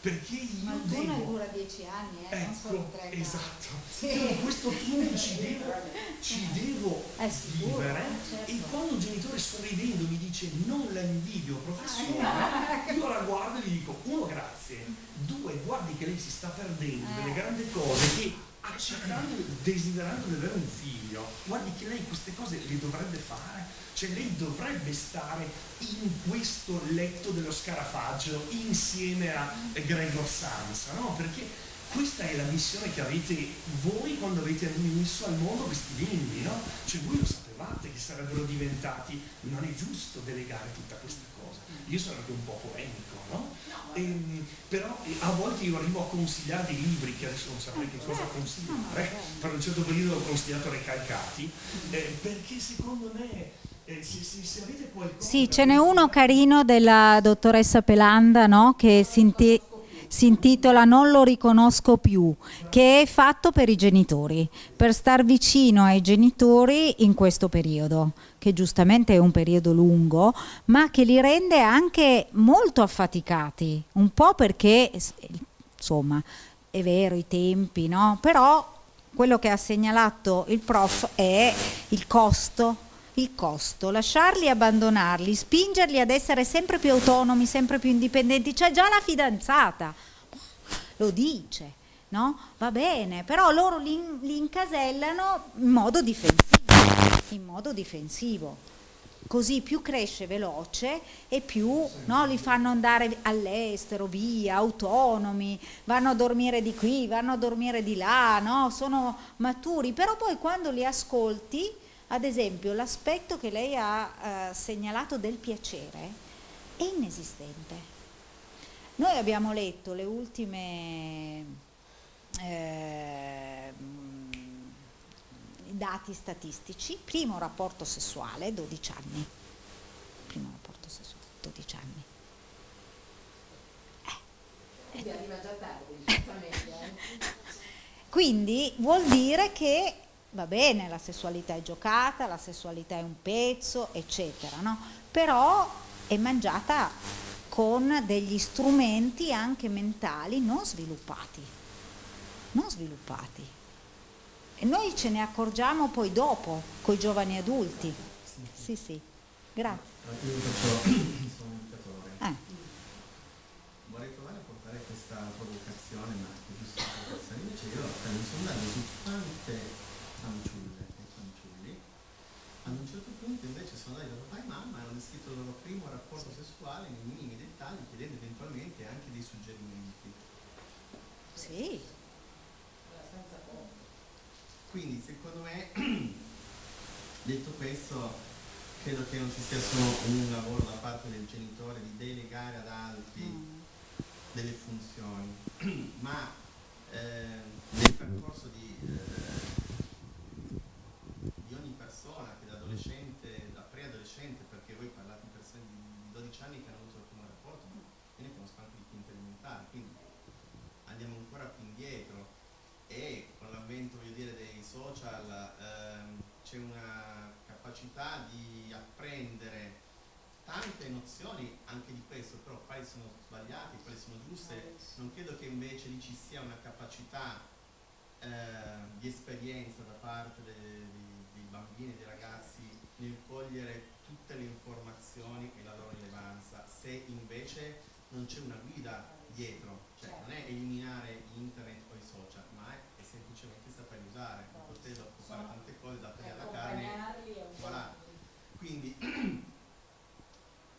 perché io Ma il devo... dura dieci anni, eh, Ecco, esatto. Sì. Io questo tunnel ci devo, ci devo È sicuro, vivere certo. e quando un genitore sorridendo mi dice non la invidio professore, [laughs] io la guardo e gli dico uno grazie, due guardi che lei si sta perdendo Eh. delle grandi cose che accettando, desiderando di avere un figlio, guardi che lei queste cose le dovrebbe fare, cioè lei dovrebbe stare in questo letto dello scarafaggio insieme a Gregor Samsa, no? Perché questa è la missione che avete voi quando avete messo al mondo questi bimbi, no? Cioè voi lo sapevate che sarebbero diventati, non è giusto delegare tutta questa cosa. Io sono anche un po' polemico, no? Ehm, però eh, a volte io arrivo a consigliare dei libri che adesso non saprei che cosa consigliare, per un certo periodo ho consigliato Recalcati, eh, perché secondo me eh, se, se- se avete qualcosa... Sì, ce n'è uno carino della dottoressa Pelanda, no? Che si, inti- si intitola Non lo riconosco più, che è fatto per i genitori, per star vicino ai genitori in questo periodo, che giustamente è un periodo lungo, ma che li rende anche molto affaticati, un po' perché, insomma, è vero i tempi, no? Però quello che ha segnalato il prof è il costo il costo, lasciarli abbandonarli, spingerli ad essere sempre più autonomi, sempre più indipendenti. C'è già la fidanzata, lo dice, no? Va bene, però loro li, li incasellano in modo difensivo, in modo difensivo. Così più cresce veloce e più no, li fanno andare all'estero, via, autonomi, vanno a dormire di qui, vanno a dormire di là, no? sono maturi, però poi quando li ascolti ad esempio, l'aspetto che lei ha eh, segnalato del piacere è inesistente. Noi abbiamo letto le ultime eh, dati statistici, primo rapporto sessuale, 12 anni. Primo rapporto sessuale, 12 anni. Quindi arriva già tardi, [laughs] giustamente. eh. Quindi vuol dire che va bene, la sessualità è giocata, la sessualità è un pezzo, eccetera, no? Però è mangiata con degli strumenti anche mentali non sviluppati, non sviluppati. E noi ce ne accorgiamo poi dopo, con i giovani adulti. Sì, sì, grazie. Io faccio [coughs] il comunicatore. Eh. Vorrei provare a portare questa provocazione, ma è giusto una provocazione. Invece io ho fatto un sondaggio su quante fanciulle e fanciulli. Ad un certo sono andati da papà e mamma e hanno descritto il loro primo rapporto sessuale nei minimi dettagli, chiedendo eventualmente anche dei suggerimenti. Sì, Quindi secondo me, [clears throat] detto questo, credo che non ci sia solo un lavoro da parte del genitore di delegare ad altri Mm. delle funzioni, [clears throat] ma eh, nel percorso di, eh, di ogni persona che da adolescente, da preadolescente, perché voi parlate di persone di 12 anni che hanno avuto il primo rapporto, ma io ne conosco anche di quinta elementare, quindi andiamo ancora più indietro e con l'avvento voglio dire, dei social ehm, c'è una capacità di apprendere tante nozioni anche di questo, però quali sono sbagliate, quali sono giuste, non credo che invece lì ci sia una capacità eh, di esperienza da parte de- dei, dei bambini e dei ragazzi nel cogliere tutte le informazioni e la loro rilevanza, se invece non c'è una guida dietro, cioè certo. non è eliminare internet o i social, ma è, è semplicemente saperli usare, certo. poterlo fare tante cose, da dateli alla carne. Voilà. Quindi [clears throat]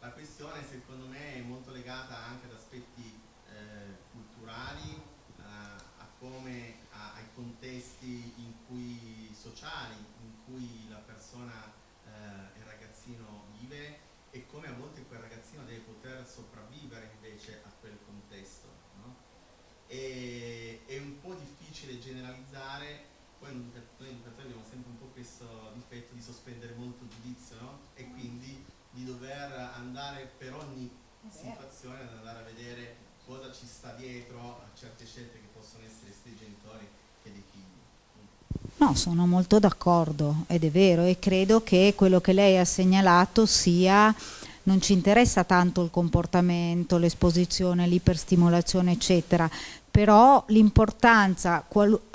la questione secondo me è molto legata anche ad aspetti eh, culturali, eh, a come, a, ai contesti in cui, sociali in cui la persona, eh, il ragazzino vive e come a volte quel ragazzino deve poter sopravvivere invece a quel contesto. No? E, è un po' difficile generalizzare, poi noi educatori abbiamo sempre un po' questo difetto di sospendere molto giudizio no? e quindi di dover andare per ogni situazione ad andare a vedere cosa ci sta dietro a certe scelte che possono essere sia dei genitori che dei figli. No, sono molto d'accordo ed è vero e credo che quello che lei ha segnalato sia non ci interessa tanto il comportamento, l'esposizione, l'iperstimolazione eccetera, però l'importanza,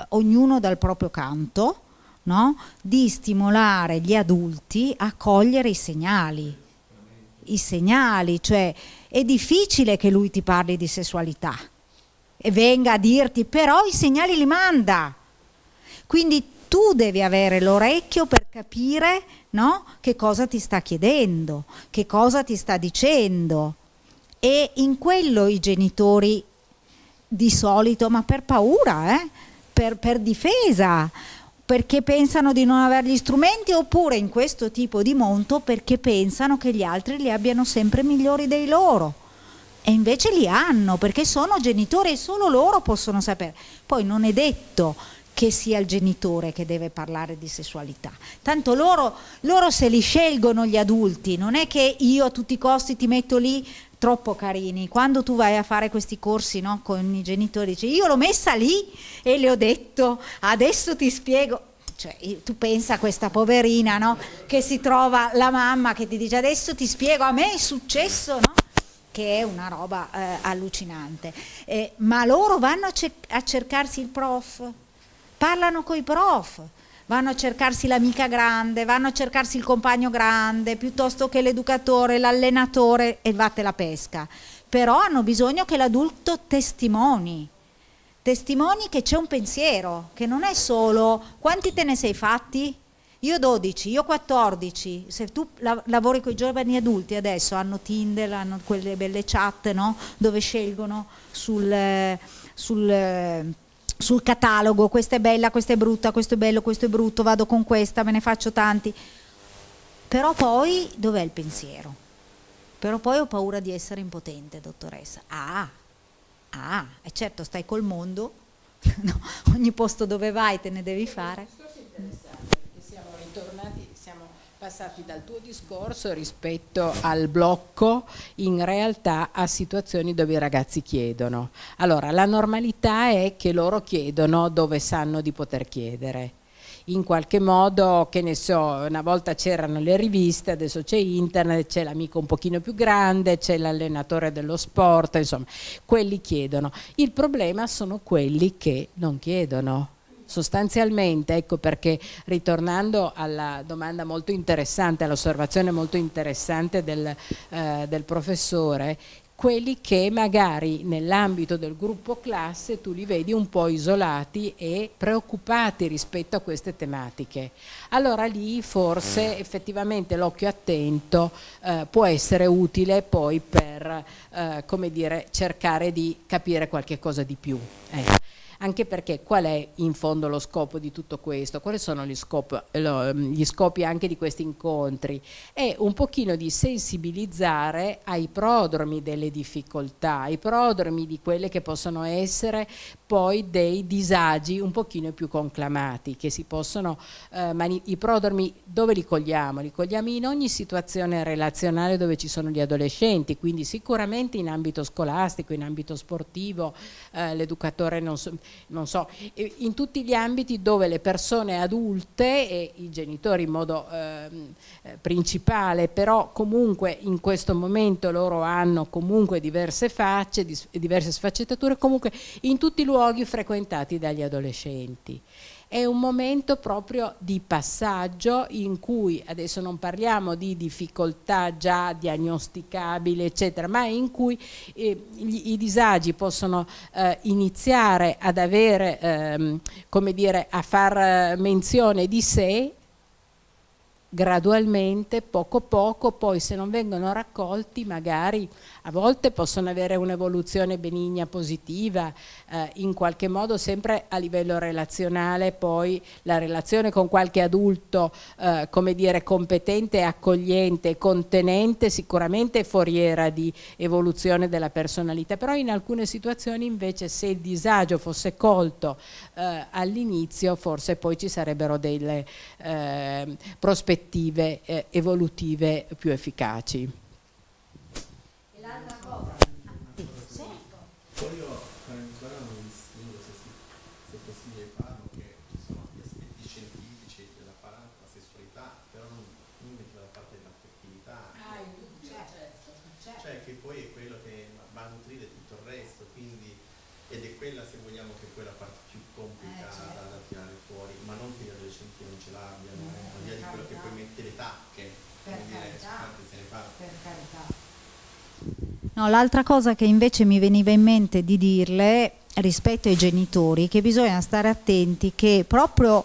ognuno dal proprio canto, no? di stimolare gli adulti a cogliere i segnali, i segnali, cioè è difficile che lui ti parli di sessualità e venga a dirti però i segnali li manda. Quindi tu devi avere l'orecchio per capire no, che cosa ti sta chiedendo, che cosa ti sta dicendo. E in quello i genitori di solito, ma per paura, eh, per, per difesa, perché pensano di non avere gli strumenti oppure in questo tipo di monto perché pensano che gli altri li abbiano sempre migliori dei loro. E invece li hanno perché sono genitori e solo loro possono sapere. Poi non è detto che sia il genitore che deve parlare di sessualità. Tanto loro, loro se li scelgono gli adulti, non è che io a tutti i costi ti metto lì troppo carini. Quando tu vai a fare questi corsi no, con i genitori, dici io l'ho messa lì e le ho detto adesso ti spiego. Cioè, tu pensa a questa poverina no, che si trova la mamma che ti dice adesso ti spiego, a me è successo, no? che è una roba eh, allucinante. Eh, ma loro vanno a, cer a cercarsi il prof, parlano con i prof, vanno a cercarsi l'amica grande, vanno a cercarsi il compagno grande, piuttosto che l'educatore, l'allenatore e vatte la pesca. Però hanno bisogno che l'adulto testimoni, testimoni che c'è un pensiero, che non è solo quanti te ne sei fatti? Io 12, io 14, se tu lavori con i giovani adulti adesso hanno Tinder, hanno quelle belle chat no? dove scelgono sul, sul sul catalogo, questa è bella, questa è brutta, questo è bello, questo è brutto, vado con questa, me ne faccio tanti. Però poi dov'è il pensiero? Però poi ho paura di essere impotente, dottoressa. Ah, ah, e certo stai col mondo, [laughs] no, ogni posto dove vai te ne devi fare. Passati dal tuo discorso rispetto al blocco in realtà a situazioni dove i ragazzi chiedono. Allora, la normalità è che loro chiedono dove sanno di poter chiedere. In qualche modo, che ne so, una volta c'erano le riviste, adesso c'è internet, c'è l'amico un pochino più grande, c'è l'allenatore dello sport, insomma, quelli chiedono. Il problema sono quelli che non chiedono sostanzialmente, ecco perché ritornando alla domanda molto interessante, all'osservazione molto interessante del, eh, del professore, quelli che magari nell'ambito del gruppo classe tu li vedi un po' isolati e preoccupati rispetto a queste tematiche. Allora lì forse effettivamente l'occhio attento eh, può essere utile poi per eh, come dire, cercare di capire qualche cosa di più. Eh anche perché qual è in fondo lo scopo di tutto questo? Quali sono gli, scopo, gli scopi anche di questi incontri? È un pochino di sensibilizzare ai prodromi delle difficoltà, ai prodromi di quelle che possono essere poi dei disagi un pochino più conclamati, che si possono, eh, i prodromi dove li cogliamo? Li cogliamo in ogni situazione relazionale dove ci sono gli adolescenti, quindi sicuramente in ambito scolastico, in ambito sportivo, eh, l'educatore non so, non so, in tutti gli ambiti dove le persone adulte e i genitori in modo ehm, eh, principale, però comunque in questo momento loro hanno comunque diverse facce, diverse sfaccettature, comunque in tutti i luoghi frequentati dagli adolescenti. È un momento proprio di passaggio in cui, adesso non parliamo di difficoltà già diagnosticabili eccetera, ma in cui eh, gli, i disagi possono eh, iniziare ad avere, ehm, come dire, a far menzione di sé gradualmente, poco poco, poi se non vengono raccolti magari a volte possono avere un'evoluzione benigna positiva, eh, in qualche modo sempre a livello relazionale, poi la relazione con qualche adulto, eh, come dire, competente, accogliente, contenente, sicuramente è foriera di evoluzione della personalità, però in alcune situazioni invece se il disagio fosse colto eh, all'inizio forse poi ci sarebbero delle eh, prospettive eh, evolutive più efficaci. E l'altra cosa? Sì. Voglio fare ancora un distinguo, se, se è possibile farlo, che ci sono gli aspetti scientifici della sessualità, però non, non dalla parte dell'affettività. Ah, certo, certo. Cioè che poi è quello che va a nutrire tutto il resto, quindi, ed è quella se vogliamo che poi la parte più complicata eh, certo. da tirare fuori, ma non che gli adolescenti non ce l'abbiano. Eh via di quello che poi mette le tacche, per come dire, se ne fa. Per carità. No, l'altra cosa che invece mi veniva in mente di dirle rispetto ai genitori, che bisogna stare attenti che proprio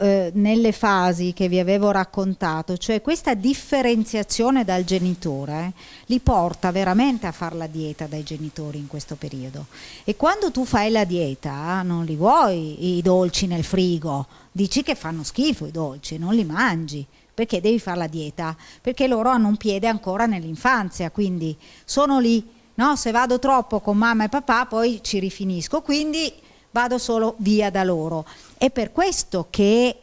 eh, nelle fasi che vi avevo raccontato, cioè questa differenziazione dal genitore li porta veramente a fare la dieta dai genitori in questo periodo. E quando tu fai la dieta non li vuoi i dolci nel frigo, dici che fanno schifo i dolci, non li mangi perché devi fare la dieta, perché loro hanno un piede ancora nell'infanzia, quindi sono lì, no? se vado troppo con mamma e papà poi ci rifinisco, quindi vado solo via da loro. È per questo che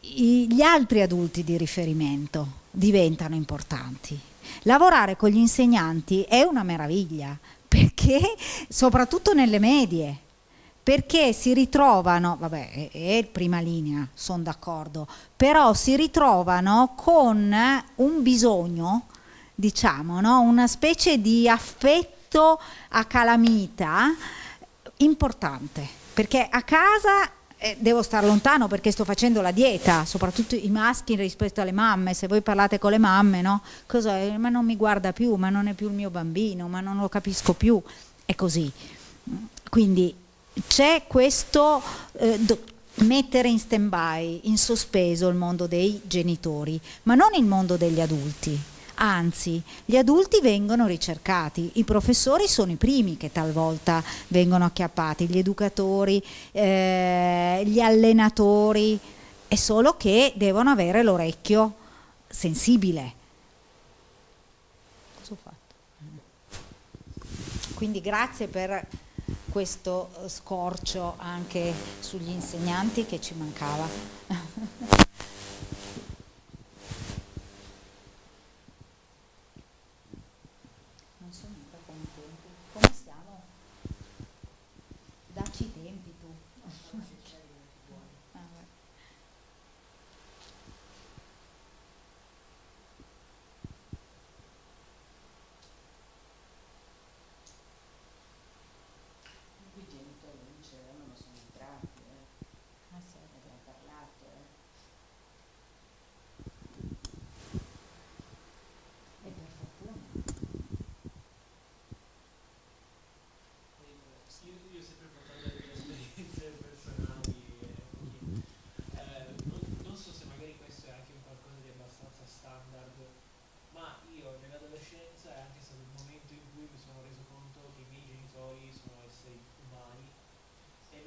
gli altri adulti di riferimento diventano importanti. Lavorare con gli insegnanti è una meraviglia, perché soprattutto nelle medie, perché si ritrovano, vabbè, è, prima linea, sono d'accordo, però si ritrovano con un bisogno, diciamo, no? una specie di affetto a calamita importante, perché a casa eh, devo stare lontano perché sto facendo la dieta, soprattutto i maschi rispetto alle mamme, se voi parlate con le mamme, no? Cosa, ma non mi guarda più, ma non è più il mio bambino, ma non lo capisco più, è così. Quindi c'è questo eh, mettere in stand by, in sospeso il mondo dei genitori, ma non il mondo degli adulti. Anzi, gli adulti vengono ricercati, i professori sono i primi che talvolta vengono acchiappati, gli educatori, eh, gli allenatori, è solo che devono avere l'orecchio sensibile. Quindi grazie per questo scorcio anche sugli insegnanti che ci mancava. [laughs]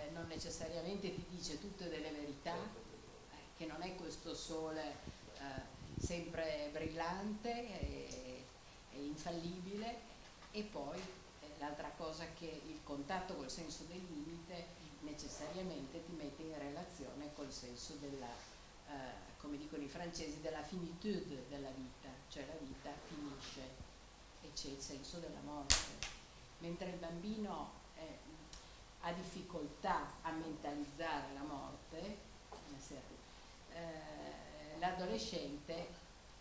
eh, non necessariamente ti dice tutte delle verità, eh, che non è questo sole eh, sempre brillante e, e, infallibile e poi eh, l'altra cosa che il contatto col senso del limite necessariamente ti mette in relazione col senso della, eh, come dicono i francesi, della finitude della vita, cioè la vita finisce e c'è il senso della morte. Mentre il bambino ha difficoltà a mentalizzare la morte, eh, l'adolescente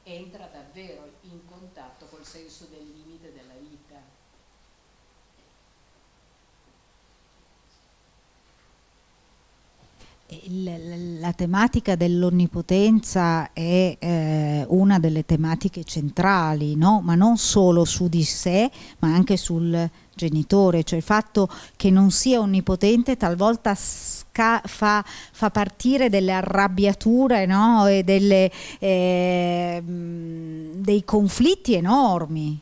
entra davvero in contatto col senso del limite della vita. La tematica dell'onnipotenza è eh, una delle tematiche centrali, no? ma non solo su di sé, ma anche sul genitore, cioè il fatto che non sia onnipotente talvolta fa, fa, partire delle arrabbiature no? e delle, eh, dei conflitti enormi,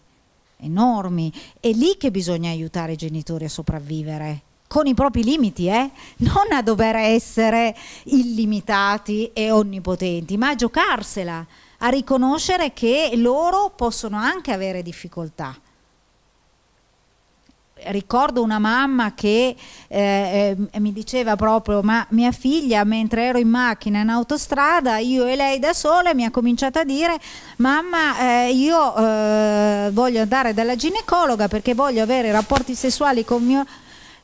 enormi. È lì che bisogna aiutare i genitori a sopravvivere con i propri limiti, eh? non a dover essere illimitati e onnipotenti, ma a giocarsela, a riconoscere che loro possono anche avere difficoltà. Ricordo una mamma che eh, eh, mi diceva proprio, ma mia figlia mentre ero in macchina in autostrada, io e lei da sole, mi ha cominciato a dire, mamma eh, io eh, voglio andare dalla ginecologa perché voglio avere rapporti sessuali con mio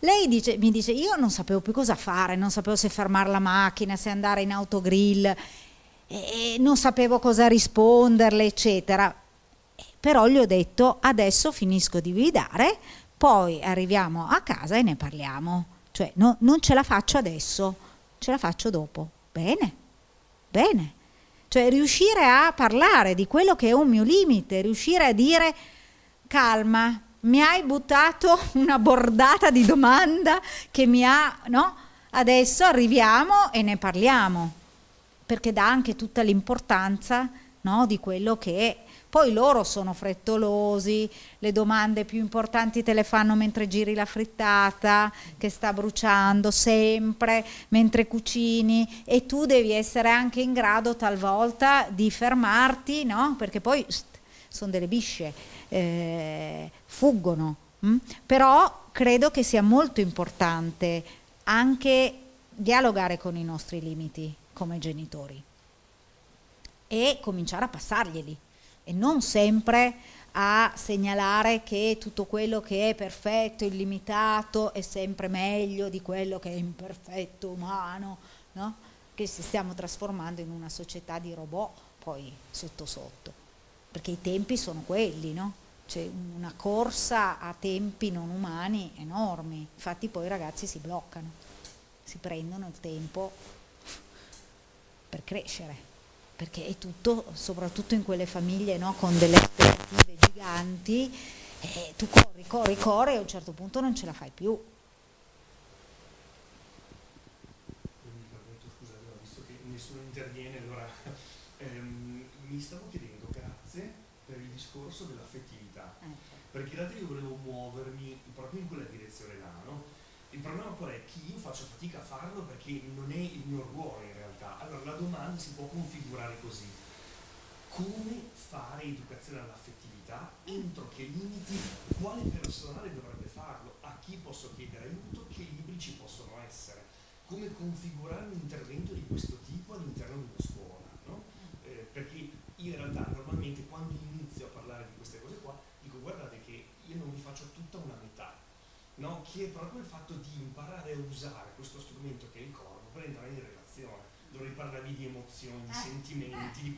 lei dice, mi dice, io non sapevo più cosa fare, non sapevo se fermare la macchina, se andare in autogrill, e non sapevo cosa risponderle, eccetera. Però gli ho detto, adesso finisco di guidare, poi arriviamo a casa e ne parliamo. Cioè, no, non ce la faccio adesso, ce la faccio dopo. Bene, bene. Cioè, riuscire a parlare di quello che è un mio limite, riuscire a dire, calma, mi hai buttato [laughs] una bordata di domanda che mi ha, no? Adesso arriviamo e ne parliamo, perché dà anche tutta l'importanza no, di quello che. Poi loro sono frettolosi, le domande più importanti te le fanno mentre giri la frittata, che sta bruciando sempre, mentre cucini e tu devi essere anche in grado talvolta di fermarti, no? Perché poi sono delle bisce eh, fuggono. Hm? Però credo che sia molto importante anche dialogare con i nostri limiti come genitori e cominciare a passarglieli e non sempre a segnalare che tutto quello che è perfetto, illimitato è sempre meglio di quello che è imperfetto, umano, no? che ci stiamo trasformando in una società di robot poi sotto sotto, perché i tempi sono quelli, no? c'è una corsa a tempi non umani enormi, infatti poi i ragazzi si bloccano, si prendono il tempo per crescere, perché è tutto, soprattutto in quelle famiglie no, con delle aspettative giganti, eh, tu corri, corri, corri e a un certo punto non ce la fai più. Scusate, visto che nessuno interviene, allora [laughs] ehm, mi stavo chiedendo, grazie per il discorso dell'affettività perché in realtà io volevo muovermi proprio in quella direzione là, no? Il problema qual è? Che io faccio fatica a farlo perché non è il mio ruolo. Allora la domanda si può configurare così. Come fare educazione all'affettività? Entro che limiti? Quale personale dovrebbe farlo? A chi posso chiedere aiuto? Che libri ci possono essere? Come configurare un intervento di questo tipo all'interno di una scuola? No? Eh, perché in realtà normalmente quando inizio a parlare di queste cose qua dico guardate io non mi faccio tutta una metà, no? che è proprio il fatto di imparare a usare questo strumento che è il corpo per entrare in relazione, dove parlavi di emozioni, di eh. sentimenti, di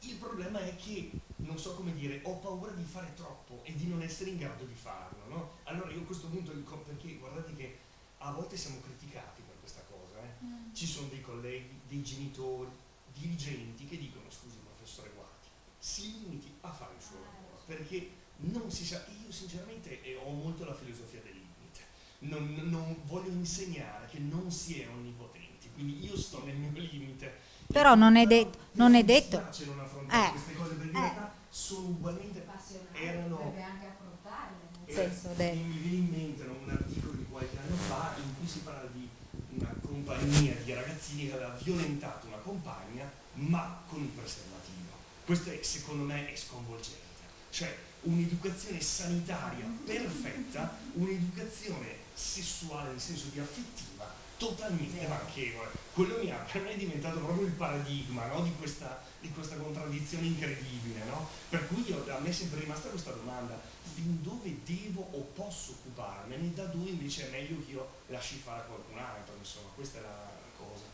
il problema è che, non so come dire, ho paura di fare troppo e di non essere in grado di farlo, no? Allora io a questo punto, perché guardate che a volte siamo criticati per questa cosa, eh? mm. ci sono dei colleghi, dei genitori, dirigenti che dicono, scusi professore guardi, si limiti a fare il suo ah, lavoro, perché non si sa, io sinceramente eh, ho molto la filosofia del limite, non, non, voglio insegnare che non si è onnipotenti, quindi io sto nel mio limite. Però non è, de non è detto... Non affrontare eh. queste cose perché in eh. realtà sono ugualmente... Erano... Deve anche affrontarle. Nel senso. Mi viene in mente un articolo di qualche anno fa in cui si parla di una compagnia di ragazzini che aveva violentato una compagna ma con il preservativo. Questo è, secondo me è sconvolgente. Cioè, un'educazione sanitaria perfetta, un'educazione sessuale nel senso di affettiva totalmente manchevole. Quello mi ha, per me è diventato proprio il paradigma no? di, questa, di, questa, contraddizione incredibile. No? Per cui io, a me è sempre rimasta questa domanda, fin dove devo o posso occuparmene, da dove invece è meglio che io lasci fare a qualcun altro, insomma, questa è la cosa.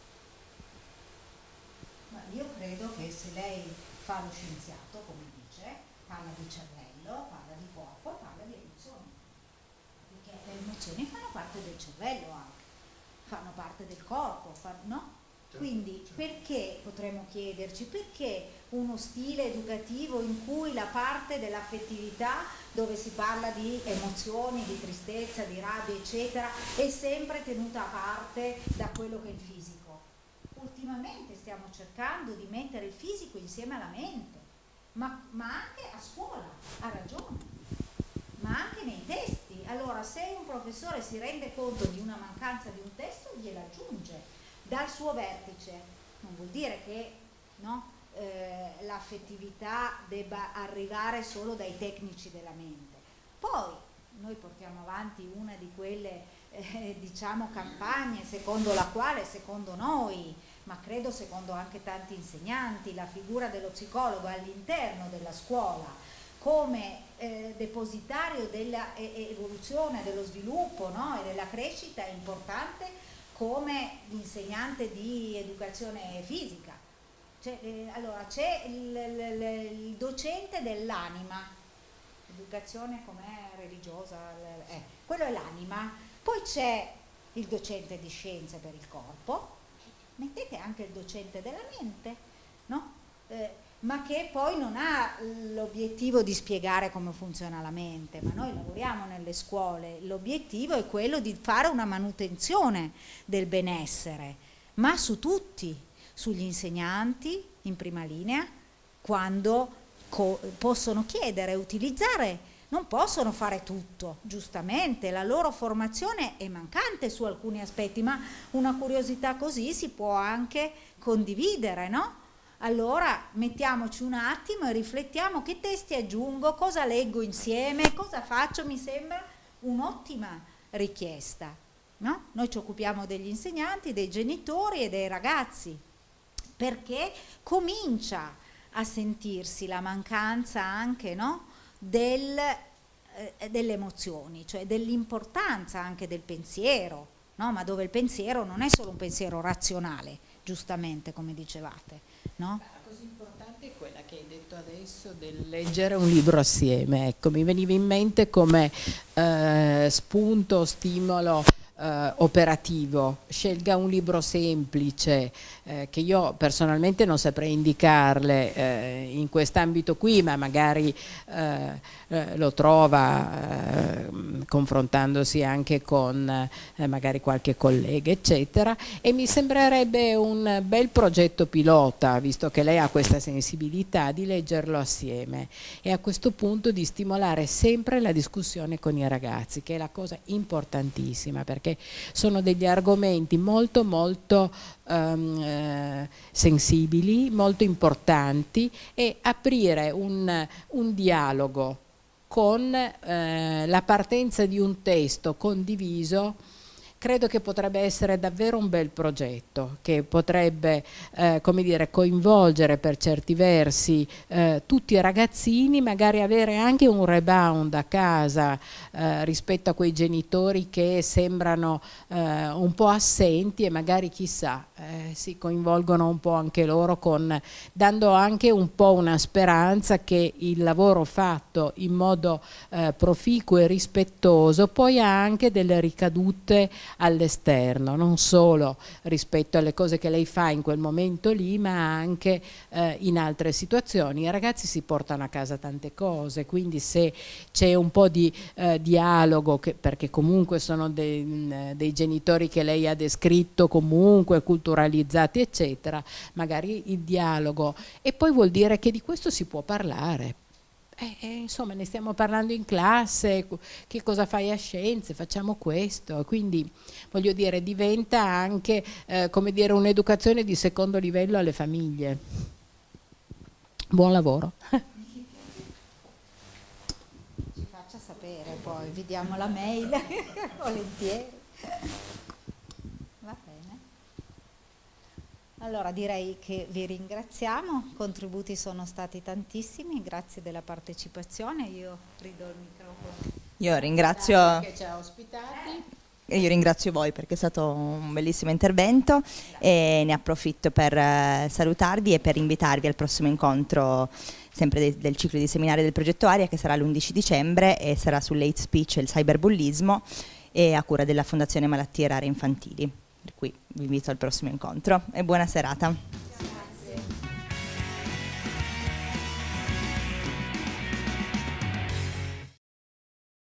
Ma io credo che se lei fa lo scienziato, come dice, parla di cervello, parla di corpo, parla di emozioni. Perché le emozioni fanno parte del cervello anche, fanno parte del corpo, fanno, no? Certo, Quindi certo. perché potremmo chiederci, perché uno stile educativo in cui la parte dell'affettività, dove si parla di emozioni, di tristezza, di rabbia, eccetera, è sempre tenuta a parte da quello che è il fisico? Ultimamente stiamo cercando di mettere il fisico insieme alla mente, ma, ma anche a scuola, ha ragione, ma anche nei testi. Allora se un professore si rende conto di una mancanza di un testo, gliela aggiunge dal suo vertice. Non vuol dire che no, eh, l'affettività debba arrivare solo dai tecnici della mente. Poi noi portiamo avanti una di quelle eh, diciamo campagne secondo la quale, secondo noi, ma credo secondo anche tanti insegnanti, la figura dello psicologo all'interno della scuola come eh, depositario dell'evoluzione, dello sviluppo no? e della crescita è importante come l'insegnante di educazione fisica. Cioè, eh, allora, c'è il, il, il, docente dell'anima, educazione com'è religiosa, eh, quello è l'anima, poi c'è il docente di scienze per il corpo, mettete anche il docente della mente, no? Ma che poi non ha l'obiettivo di spiegare come funziona la mente, ma noi lavoriamo nelle scuole, l'obiettivo è quello di fare una manutenzione del benessere, ma su tutti, sugli insegnanti in prima linea, quando possono chiedere, utilizzare, non possono fare tutto, giustamente, la loro formazione è mancante su alcuni aspetti, ma una curiosità così si può anche condividere, no? Allora mettiamoci un attimo e riflettiamo che testi aggiungo, cosa leggo insieme, cosa faccio, mi sembra un'ottima richiesta. No? Noi ci occupiamo degli insegnanti, dei genitori e dei ragazzi, perché comincia a sentirsi la mancanza anche no? Del, eh, delle emozioni, cioè dell'importanza anche del pensiero, no? ma dove il pensiero non è solo un pensiero razionale, giustamente come dicevate, No? Cosa importante è quella che hai detto adesso del leggere un libro assieme. Ecco, mi veniva in mente come eh, spunto, stimolo eh, operativo. Scelga un libro semplice eh, che io personalmente non saprei indicarle eh, in quest'ambito qui, ma magari eh, eh, lo trova eh, confrontandosi anche con magari qualche collega, eccetera, e mi sembrerebbe un bel progetto pilota, visto che lei ha questa sensibilità, di leggerlo assieme e a questo punto di stimolare sempre la discussione con i ragazzi, che è la cosa importantissima, perché sono degli argomenti molto molto um, eh, sensibili, molto importanti e aprire un, un dialogo con eh, la partenza di un testo condiviso credo che potrebbe essere davvero un bel progetto che potrebbe eh, dire, coinvolgere per certi versi eh, tutti i ragazzini, magari avere anche un rebound a casa eh, rispetto a quei genitori che sembrano eh, un po' assenti e magari chissà eh, si coinvolgono un po' anche loro con, dando anche un po' una speranza che il lavoro fatto in modo eh, proficuo e rispettoso poi ha anche delle ricadute all'esterno, non solo rispetto alle cose che lei fa in quel momento lì, ma anche eh, in altre situazioni. I ragazzi si portano a casa tante cose, quindi se c'è un po' di eh, dialogo, che, perché comunque sono dei, dei genitori che lei ha descritto comunque culturalizzati eccetera, magari il dialogo e poi vuol dire che di questo si può parlare eh, eh, insomma ne stiamo parlando in classe, che cosa fai a scienze, facciamo questo, quindi voglio dire diventa anche eh, come dire un'educazione di secondo livello alle famiglie. Buon lavoro. Ci faccia sapere poi, vi diamo la mail, [laughs] volentieri. Allora direi che vi ringraziamo, i contributi sono stati tantissimi, grazie della partecipazione, io ridò il microfono. Io ringrazio... Che ci ha ospitati. Io ringrazio voi perché è stato un bellissimo intervento e ne approfitto per eh, salutarvi e per invitarvi al prossimo incontro sempre de del ciclo di seminari del progetto Aria che sarà l'11 dicembre e sarà sull'hate speech e il cyberbullismo e a cura della Fondazione Malattie Rare Infantili. Per cui vi invito al prossimo incontro e buona serata.